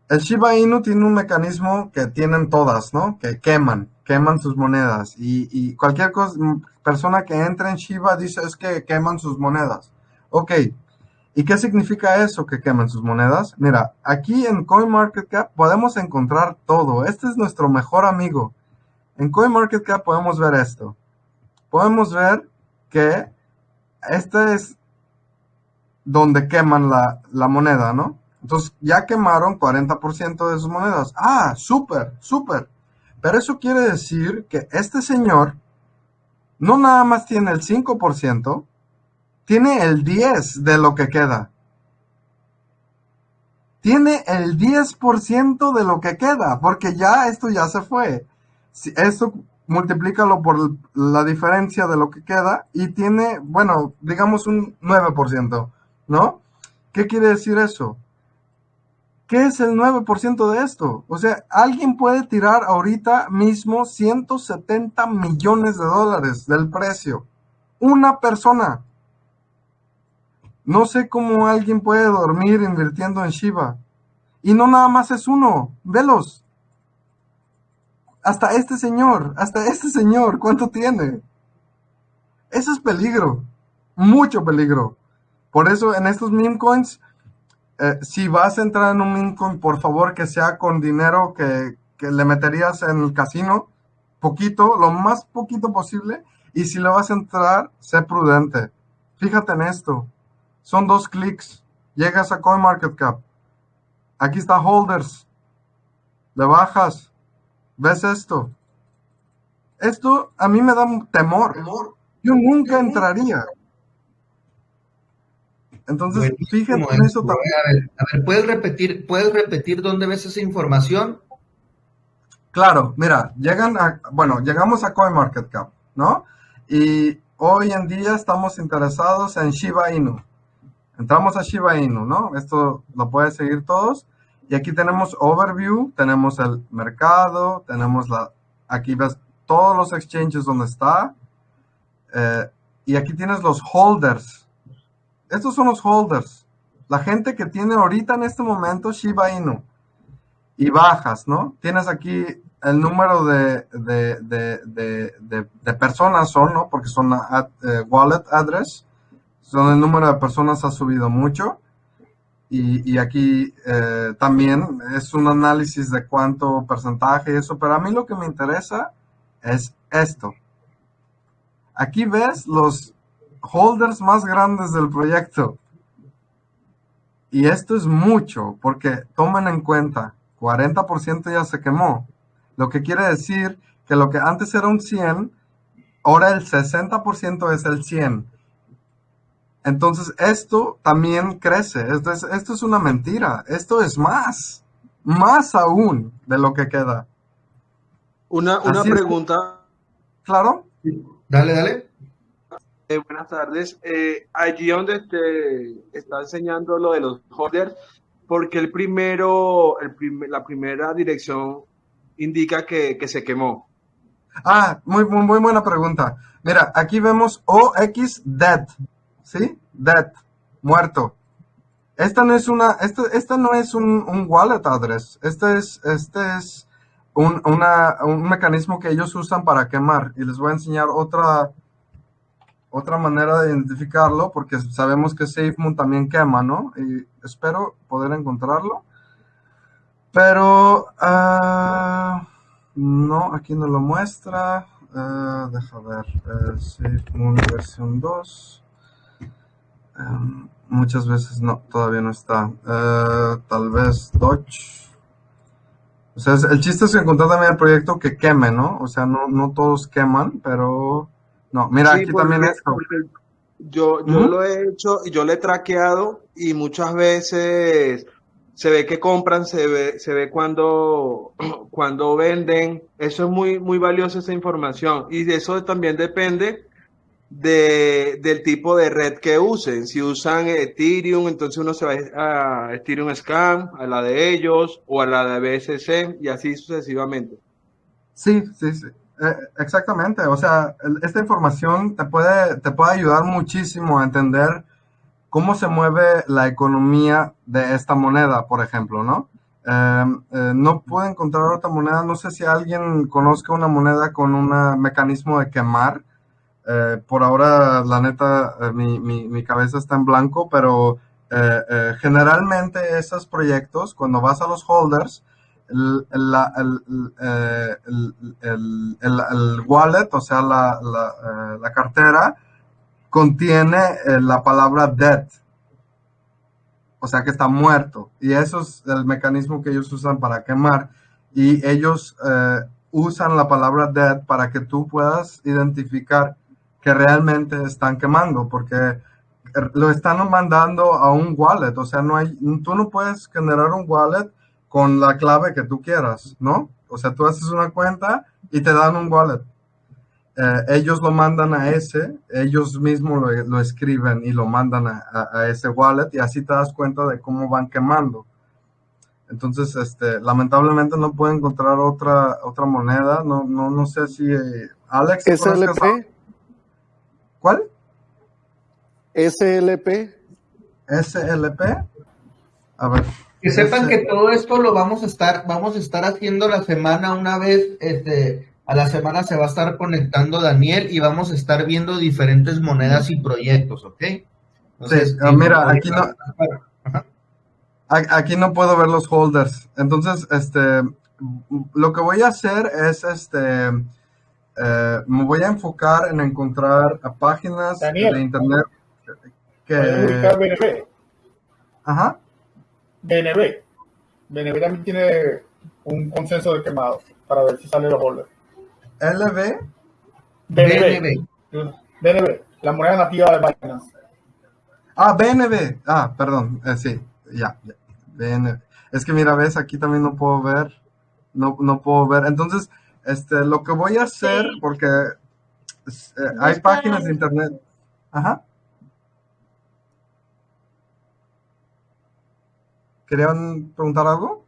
Speaker 1: El Shiba Inu tiene un mecanismo que tienen todas, ¿no? Que queman, queman sus monedas. Y, cualquier cosa, persona que entre en Shiba dice es que queman sus monedas. Ok, ¿Y qué significa eso que queman sus monedas? Mira, aquí en CoinMarketCap podemos encontrar todo. Este es nuestro mejor amigo. En CoinMarketCap podemos ver esto. Podemos ver que este es donde queman la, la moneda, ¿no? Entonces ya quemaron 40% de sus monedas. Ah, súper, súper. Pero eso quiere decir que este señor no nada más tiene el 5%, tiene el 10 de lo que queda. Tiene el 10% de lo que queda, porque ya esto ya se fue. Si esto multiplícalo por la diferencia de lo que queda y tiene, bueno, digamos un 9%, ¿no? ¿Qué quiere decir eso? ¿Qué es el 9% de esto? O sea, alguien puede tirar ahorita mismo 170 millones de dólares del precio. Una persona. No sé cómo alguien puede dormir invirtiendo en Shiba. Y no nada más es uno, velos. Hasta este señor, hasta este señor, ¿cuánto tiene? Eso es peligro, mucho peligro. Por eso en estos meme coins, eh, si vas a entrar en un Mincoin, por favor que sea con dinero que, que, le meterías en el casino, poquito, lo más poquito posible, y si le vas a entrar, sé prudente. Fíjate en esto, son dos clics, llegas a CoinMarketCap, aquí está Holders, le bajas, ves esto. Esto a mí me da temor. Yo nunca entraría. Entonces, fíjense en eso también.
Speaker 2: A ver, a ver, ¿puedes repetir, ¿puedes repetir dónde ves esa información?
Speaker 1: Claro, mira, llegan a, bueno, llegamos a CoinMarketCap, ¿no? Y hoy en día estamos interesados en Shiba Inu. Entramos a Shiba Inu, ¿no? Esto lo pueden seguir todos. Y aquí tenemos overview, tenemos el mercado, tenemos la, aquí ves todos los exchanges donde está. Eh, y aquí tienes los holders. Estos son los holders. La gente que tiene ahorita en este momento Shiba Inu. Y bajas, ¿no? Tienes aquí el número de, de, personas son, ¿no? Porque son eh, wallet address. Son el número de personas ha subido mucho. Y, aquí eh, también es un análisis de cuánto porcentaje eso. Pero a mí lo que me interesa es esto. Aquí ves los holders más grandes del proyecto. Y esto es mucho, porque tomen en cuenta, 40% ya se quemó. Lo que quiere decir que lo que antes era un 100, ahora el 60% es el 100. Entonces esto también crece. Esto es, esto es una mentira. Esto es más, más aún de lo que queda.
Speaker 3: Una, una pregunta.
Speaker 1: Claro.
Speaker 2: Dale, dale.
Speaker 3: Eh, buenas tardes. Eh, allí donde te está enseñando lo de los holders, porque el primero, el la primera dirección indica que, que, se quemó?
Speaker 1: Ah, muy, muy, muy buena pregunta. Mira, aquí vemos OX dead, ¿sí? Dead, muerto. Esta no es una, esta, esta no es un, un wallet address. Este es, este es un, una, un mecanismo que ellos usan para quemar. Y les voy a enseñar otra, otra manera de identificarlo, porque sabemos que SafeMoon también quema, ¿no? Y espero poder encontrarlo. Pero, uh, no, aquí no lo muestra. Uh, deja ver, uh, SafeMoon versión 2. Um, muchas veces no, todavía no está. tal vez Dodge. O sea, el chiste es encontrar también el proyecto que queme, ¿no? O sea, no, no todos queman, pero... No, mira, aquí también es...
Speaker 3: Yo, yo lo he hecho y yo lo he traqueado y muchas veces se ve que compran, se ve, se ve cuando, *clears throat* cuando venden. Eso es muy, muy valiosa esa información. Y de eso también depende de, del tipo de red que usen. Si usan Ethereum, entonces uno se va a Ethereum Scam, a la de ellos o a la de BSC y así sucesivamente.
Speaker 1: Sí, sí, sí. Eh, exactamente. O sea, esta información te puede, te puede ayudar muchísimo a entender cómo se mueve la economía de esta moneda, por ejemplo, ¿no? Em, eh, no puedo encontrar otra moneda. No sé si alguien conozca una moneda con un mecanismo de quemar eh, por ahora, la neta, eh, mi, mi, cabeza está en blanco, pero eh, generalmente esos proyectos, cuando vas a los holders, el, el, wallet, o sea, la, la, la cartera, contiene la palabra dead. O sea que está muerto. Y eso es el mecanismo que ellos usan para quemar. Y ellos usan la palabra dead para que tú puedas identificar que realmente están quemando, porque lo están mandando a un wallet, o sea, no hay, tú no puedes generar un wallet con la clave que tú quieras, ¿no? O sea, tú haces una cuenta y te dan un wallet. Eh, ellos lo mandan a ese, ellos mismos lo, escriben y lo mandan a, ese wallet y así te das cuenta de cómo van quemando. Entonces, este, lamentablemente no puedo encontrar otra, otra moneda. No, no, no sé si eh, Alex.
Speaker 4: SLP.
Speaker 1: ¿Cuál?
Speaker 4: SLP.
Speaker 1: SLP. A ver.
Speaker 2: Que sepan que todo esto lo vamos a estar, vamos a estar haciendo la semana una vez, este, a la semana se va a estar conectando Daniel y vamos a estar viendo diferentes monedas y proyectos, ¿ok?
Speaker 1: Entonces, sí, ah, mira, aquí no. Aquí no puedo ver los holders. Entonces, este, lo que voy a hacer es, este, eh, me voy a enfocar en encontrar páginas de internet
Speaker 4: que... BNB.
Speaker 1: Ajá.
Speaker 4: BNB. BNB también tiene un consenso de quemado para ver si sale los holders.
Speaker 1: LB.
Speaker 4: BNB. BNB. La moneda nativa de Binance.
Speaker 1: Ah, BNB. Ah, perdón. Eh, sí, ya, ya. BNB. Es que mira, ves, aquí también no puedo ver. No, no puedo ver. Entonces, este, lo que voy a hacer, porque eh, hay páginas de internet. Ajá. ¿Querían preguntar algo?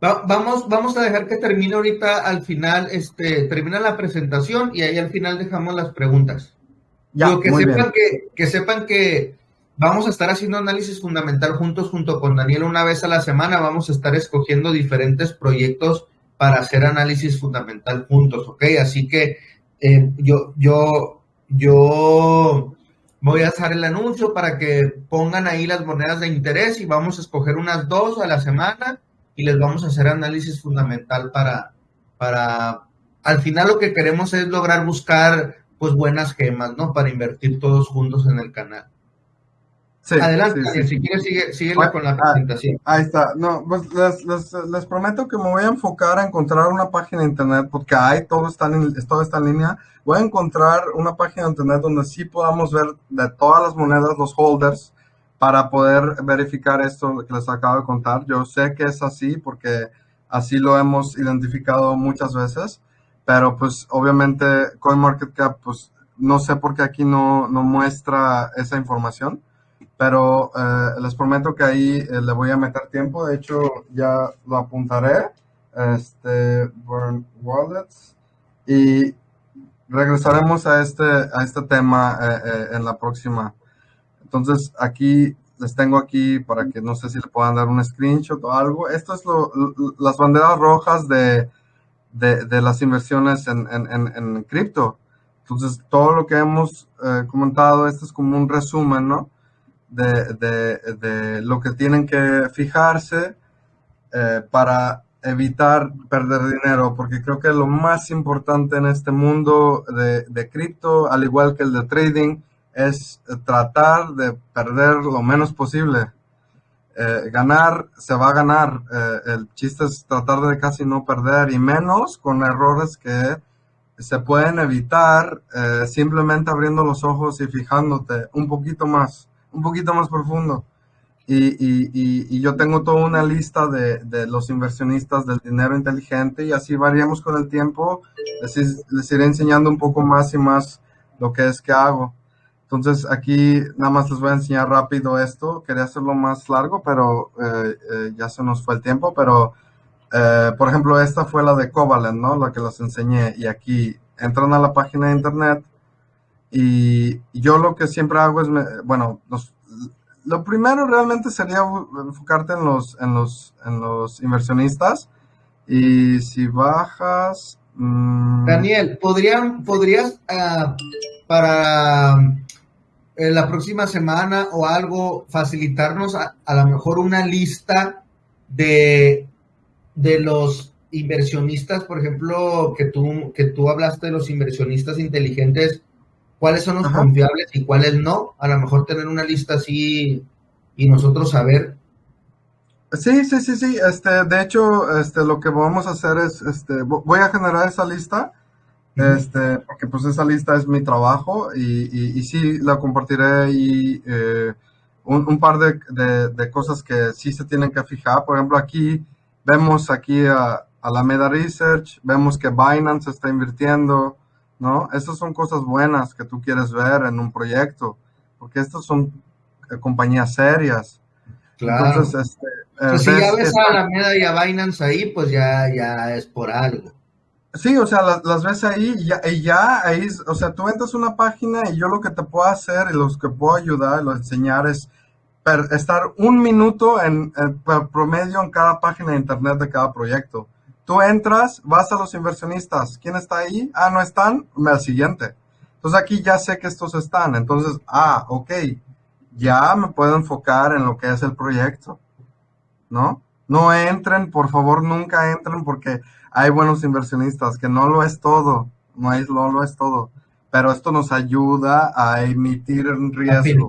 Speaker 2: vamos, vamos a dejar que termine ahorita al final, este, termina la presentación y ahí al final dejamos las preguntas. Ya, que sepan que, que sepan que vamos a estar haciendo análisis fundamental juntos junto con Daniel una vez a la semana. Vamos a estar escogiendo diferentes proyectos para hacer análisis fundamental juntos, ¿ok? Así que eh, yo, yo, yo voy a hacer el anuncio para que pongan ahí las monedas de interés y vamos a escoger unas dos a la semana y les vamos a hacer análisis fundamental para, para, al final lo que queremos es lograr buscar pues buenas gemas, ¿no? Para invertir todos juntos en el canal. Adelante, si quieres, sigue, sigue con la ah, presentación.
Speaker 1: ahí está. No, pues les, les, les, prometo que me voy a enfocar a encontrar una página de internet, porque hay, todo está, en, todo está en línea. Voy a encontrar una página de internet donde sí podamos ver de todas las monedas, los holders, para poder verificar esto que les acabo de contar. Yo sé que es así, porque así lo hemos identificado muchas veces, pero pues obviamente CoinMarketCap, pues no sé por qué aquí no, no muestra esa información pero eh, les prometo que ahí eh, le voy a meter tiempo. De hecho, ya lo apuntaré. Este, Burn Wallets. Y regresaremos a este, a este tema eh, en la próxima. Entonces, aquí les tengo aquí para que no sé si le puedan dar un screenshot o algo. Esto es lo, las banderas rojas de, de, las inversiones en, en, en, en, cripto. Entonces, todo lo que hemos comentado, esto es como un resumen, ¿no? De, lo que tienen que fijarse eh, para evitar perder dinero, porque creo que lo más importante en este mundo de, cripto, al igual que el de trading, es tratar de perder lo menos posible. Eh, ganar se va a ganar. Eh, el chiste es tratar de casi no perder y menos con errores que se pueden evitar simplemente abriendo los ojos y fijándote un poquito más un poquito más profundo. Y, yo tengo toda una lista de, los inversionistas del dinero inteligente y así variamos con el tiempo. Les, iré enseñando un poco más y más lo que es que hago. Entonces aquí nada más les voy a enseñar rápido esto. Quería hacerlo más largo, pero eh, eh, ya se nos fue el tiempo. Pero, eh, por ejemplo, esta fue la de Covalent, ¿no? La que les enseñé. Y aquí entran a la página de internet y yo lo que siempre hago es, bueno, lo primero realmente sería enfocarte en los, en los, en los inversionistas. Y si bajas...
Speaker 2: Mm, Daniel, ¿podrían, ¿podrías ah, para eh, la próxima semana o algo facilitarnos a, a lo mejor una lista de, de los inversionistas, por ejemplo, que tú, que tú hablaste de los inversionistas inteligentes cuáles son los confiables y cuáles no. A lo mejor tener una lista así y nosotros saber.
Speaker 1: Sí, sí, sí, sí. Este, de hecho, este, lo que vamos a hacer es, este, voy a generar esa lista, este, porque pues esa lista es mi trabajo y, y, sí la compartiré y eh, un, par de, de, cosas que sí se tienen que fijar. Por ejemplo, aquí vemos aquí a, a la Meda Research, vemos que Binance está invirtiendo, ¿no? Estas son cosas buenas que tú quieres ver en un proyecto, porque estas son eh, compañías serias.
Speaker 2: Claro. Entonces, este, eh, pues si ya ves a la Alameda y a Binance ahí, pues ya, ya es por algo.
Speaker 1: Sí, o sea, las, ves ahí y ya, y ya ahí, o sea, tú entras una página y yo lo que te puedo hacer y los que puedo ayudar, lo enseñar es estar un minuto en, en promedio en cada página de internet de cada proyecto. Tú entras, vas a los inversionistas. ¿Quién está ahí? Ah, no están. Al siguiente. Entonces aquí ya sé que estos están. Entonces, ah, ok. ya me puedo enfocar en lo que es el proyecto, ¿no? No entren, por favor, nunca entren porque hay buenos inversionistas, que no lo es todo, no, es, no lo es todo, pero esto nos ayuda a emitir riesgo.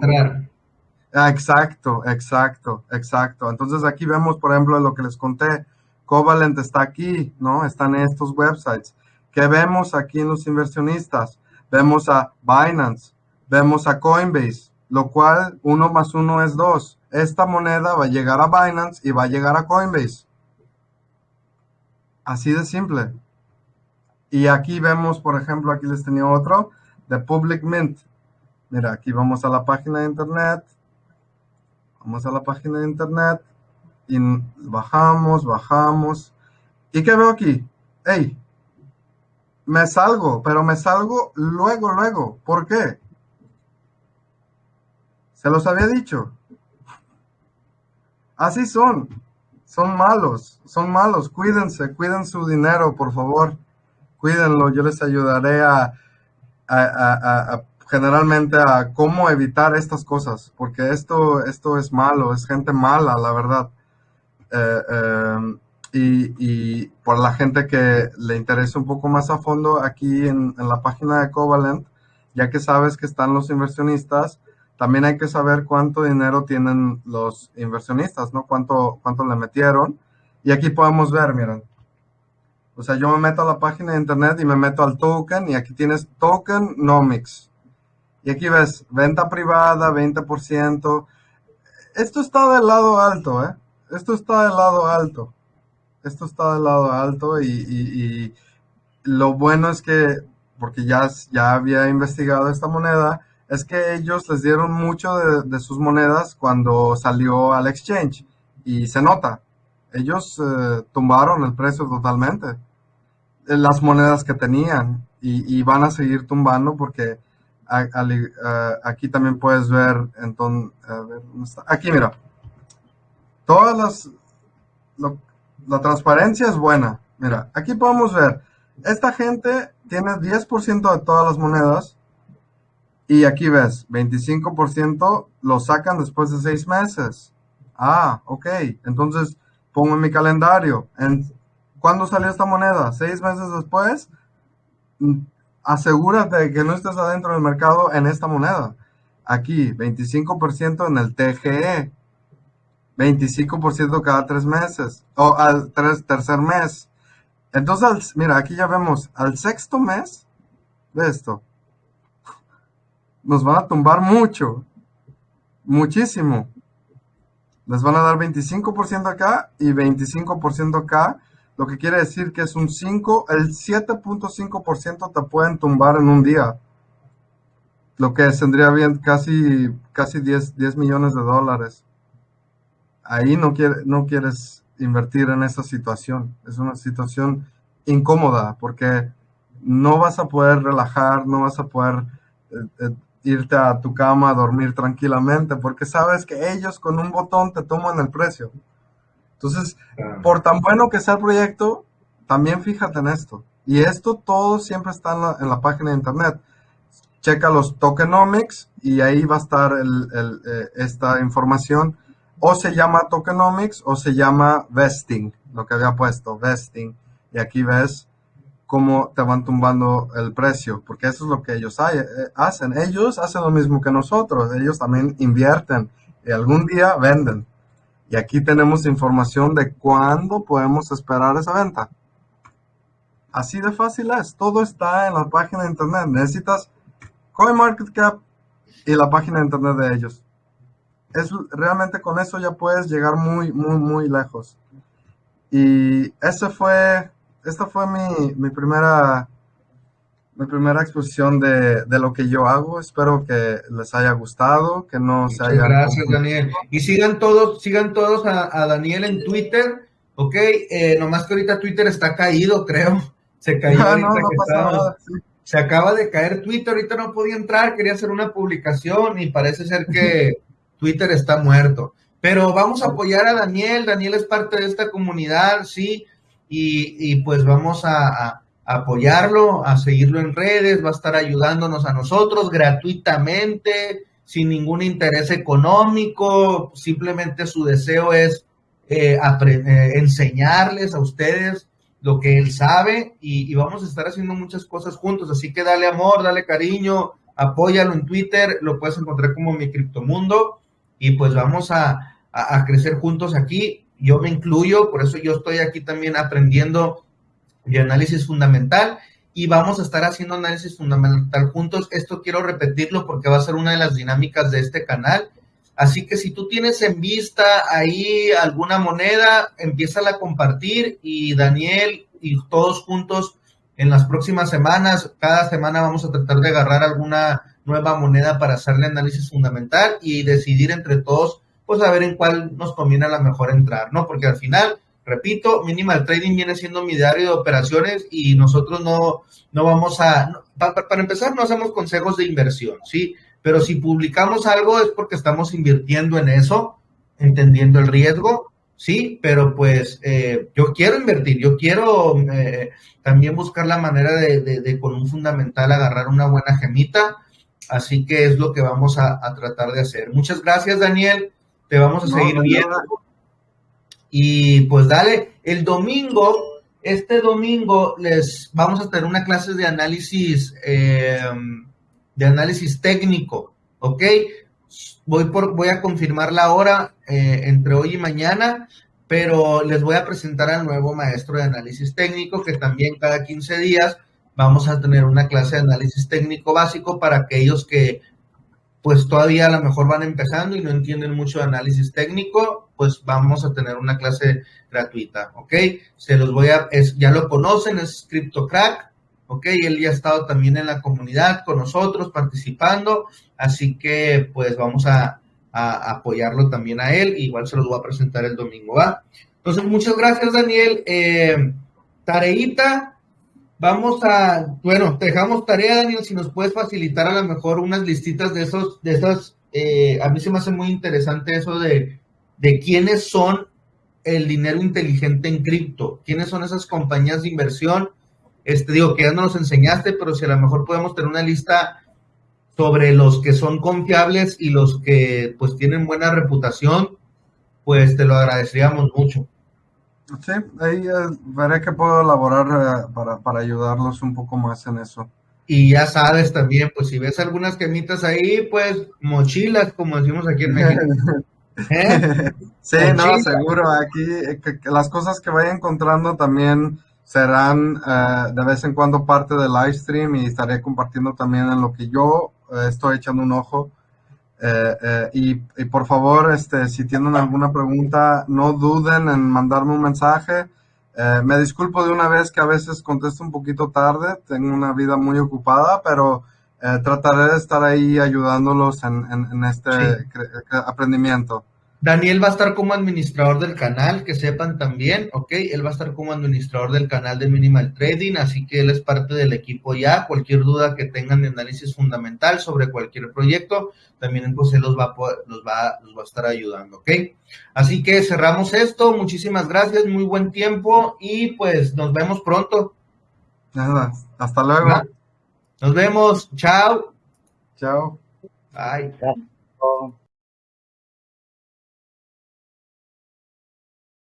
Speaker 1: Ah, exacto, exacto, exacto. Entonces aquí vemos, por ejemplo, lo que les conté, Covalent está aquí, ¿no? Están estos websites. ¿Qué vemos aquí en los inversionistas? Vemos a Binance, vemos a Coinbase, lo cual uno más uno es dos. Esta moneda va a llegar a Binance y va a llegar a Coinbase. Así de simple. Y aquí vemos, por ejemplo, aquí les tenía otro, de Public Mint. Mira, aquí vamos a la página de internet. Vamos a la página de internet y bajamos, bajamos. ¿Y qué veo aquí? Hey, me salgo, pero me salgo luego, luego. ¿Por qué? Se los había dicho. Así son. Son malos, son malos. Cuídense, cuiden su dinero, por favor. Cuídenlo. Yo les ayudaré a, generalmente a cómo evitar estas cosas, porque esto, esto es malo, es gente mala, la verdad. Eh, eh, y, por la gente que le interesa un poco más a fondo, aquí en, en la página de Covalent, ya que sabes que están los inversionistas, también hay que saber cuánto dinero tienen los inversionistas, ¿no? Cuánto, cuánto le metieron. Y aquí podemos ver, miren. O sea, yo me meto a la página de internet y me meto al token y aquí tienes tokenomics. Y aquí ves venta privada, 20%. Esto está del lado alto, ¿eh? Esto está del lado alto. Esto está del lado alto y, lo bueno es que, porque ya, ya había investigado esta moneda, es que ellos les dieron mucho de, sus monedas cuando salió al exchange y se nota. Ellos eh, tumbaron el precio totalmente. Eh, las monedas que tenían y, van a seguir tumbando porque aquí también puedes ver, entonces, aquí mira, todas las, la transparencia es buena. Mira, aquí podemos ver, esta gente tiene 10% de todas las monedas y aquí ves, 25% lo sacan después de seis meses. Ah, ok. Entonces pongo en mi calendario. En, ¿Cuándo salió esta moneda? ¿Seis meses después? Mm, asegúrate de que no estés adentro del mercado en esta moneda. Aquí, 25% en el TGE. 25% cada tres meses. O al tercer mes. Entonces, mira, aquí ya vemos al sexto mes de esto nos van a tumbar mucho, muchísimo. Les van a dar 25% acá y 25% acá, lo que quiere decir que es un 5, el 7.5% te pueden tumbar en un día. Lo que tendría bien casi, casi 10, 10 millones de dólares. Ahí no, quiere, no quieres invertir en esa situación. Es una situación incómoda porque no vas a poder relajar, no vas a poder eh, eh, irte a tu cama a dormir tranquilamente, porque sabes que ellos con un botón te toman el precio. Entonces, por tan bueno que sea el proyecto, también fíjate en esto. Y esto todo siempre está en la, página de internet. Checa los tokenomics y ahí va a estar eh, esta información. O se llama tokenomics o se llama vesting, lo que había puesto, vesting. Y aquí ves cómo te van tumbando el precio, porque eso es lo que ellos eh, hacen. Ellos hacen lo mismo que nosotros, ellos también invierten y algún día venden. Y aquí tenemos información de cuándo podemos esperar esa venta. Así de fácil es, todo está en la página de internet. Necesitas CoinMarketCap y la página de internet de ellos. Es, realmente con eso ya puedes llegar muy, muy, muy lejos. Y ese fue esta fue mi, primera mi primera exposición de, lo que yo hago. Espero que les haya gustado, que no se haya.
Speaker 2: Gracias, Daniel. Y sigan todos, sigan todos a, Daniel en Twitter, ¿ok? Eh, nomás que ahorita Twitter está caído, creo. *laughs* Se cayó. *laughs* Ah, no, no Se acaba de caer Twitter, ahorita no podía entrar, quería hacer una publicación y parece ser que *laughs* Twitter está muerto. Pero vamos a apoyar a Daniel, Daniel es parte de esta comunidad, sí. Y, pues vamos a, apoyarlo, a seguirlo en redes, va a estar ayudándonos a nosotros gratuitamente, sin ningún interés económico, simplemente su deseo es eh, eh, enseñarles a ustedes lo que él sabe. Y, vamos a estar haciendo muchas cosas juntos, así que dale amor, dale cariño, apóyalo en Twitter, lo puedes encontrar como mi criptomundo y pues vamos a, a crecer juntos aquí. Yo me incluyo, por eso yo estoy aquí también aprendiendo de análisis fundamental y vamos a estar haciendo análisis fundamental juntos. Esto quiero repetirlo porque va a ser una de las dinámicas de este canal. Así que si tú tienes en vista ahí alguna moneda, empieza a compartir y Daniel y todos juntos en las próximas semanas, cada semana vamos a tratar de agarrar alguna nueva moneda para hacerle análisis fundamental y decidir entre todos, pues a ver en cuál nos conviene a la mejor entrar, ¿no? Porque al final Repito, minimal trading viene siendo mi diario de operaciones y nosotros no, no vamos a, para, empezar, no hacemos consejos de inversión, ¿sí? Pero si publicamos algo es porque estamos invirtiendo en eso, entendiendo el riesgo, sí, pero pues eh, yo quiero invertir, yo quiero eh, también buscar la manera de, con un fundamental agarrar una buena gemita, así que es lo que vamos a, tratar de hacer. Muchas gracias, Daniel, te vamos a seguir viendo. Y pues dale, el domingo, este domingo les vamos a tener una clase de análisis, eh, de análisis técnico, ¿ok? Voy, por, voy a confirmar la hora eh, entre hoy y mañana, pero les voy a presentar al nuevo maestro de análisis técnico, que también cada 15 días vamos a tener una clase de análisis técnico básico para aquellos que pues todavía a lo mejor van empezando y no entienden mucho de análisis técnico, pues vamos a tener una clase gratuita, ¿ok? Se los voy a, es, ya lo conocen, es CryptoCrack, ¿ok? Él ya ha estado también en la comunidad con nosotros participando, así que pues vamos a, apoyarlo también a él, igual se los voy a presentar el domingo, ¿va? Entonces, muchas gracias, Daniel. Eh, tareita, Vamos a, bueno, te dejamos tarea, Daniel, si nos puedes facilitar a lo mejor unas listitas de esos, de esas, eh, a mí se me hace muy interesante eso de, de quiénes son el dinero inteligente en cripto, quiénes son esas compañías de inversión. Este, digo, que ya no nos enseñaste, pero si a lo mejor podemos tener una lista sobre los que son confiables y los que pues tienen buena reputación, pues te lo agradeceríamos mucho.
Speaker 1: Sí, ahí veré que puedo elaborar eh, para, para, ayudarlos un poco más en eso.
Speaker 2: Y ya sabes también, pues si ves algunas quemitas ahí, pues mochilas, como decimos aquí en México. *laughs*
Speaker 1: ¿Eh? sí, no, seguro. Aquí que, las cosas que vaya encontrando también serán de vez en cuando parte del live stream y estaré compartiendo también en lo que yo estoy echando un ojo eh, eh, y, por favor, este, si tienen alguna pregunta, no duden en mandarme un mensaje. Eh, me disculpo de una vez que a veces contesto un poquito tarde, tengo una vida muy ocupada, pero trataré de estar ahí ayudándolos en, este aprendimiento.
Speaker 2: Daniel va a estar como administrador del canal, que sepan también, ¿ok? Él va a estar como administrador del canal de Minimal Trading, así que él es parte del equipo ya. Cualquier duda que tengan de análisis fundamental sobre cualquier proyecto, también pues él los va, a los va, los va a estar ayudando, ¿ok? Así que cerramos esto. Muchísimas gracias, muy buen tiempo y pues nos vemos pronto.
Speaker 1: Nada, hasta luego.
Speaker 2: Nos vemos, chao.
Speaker 1: Chao.
Speaker 2: Bye. Chao.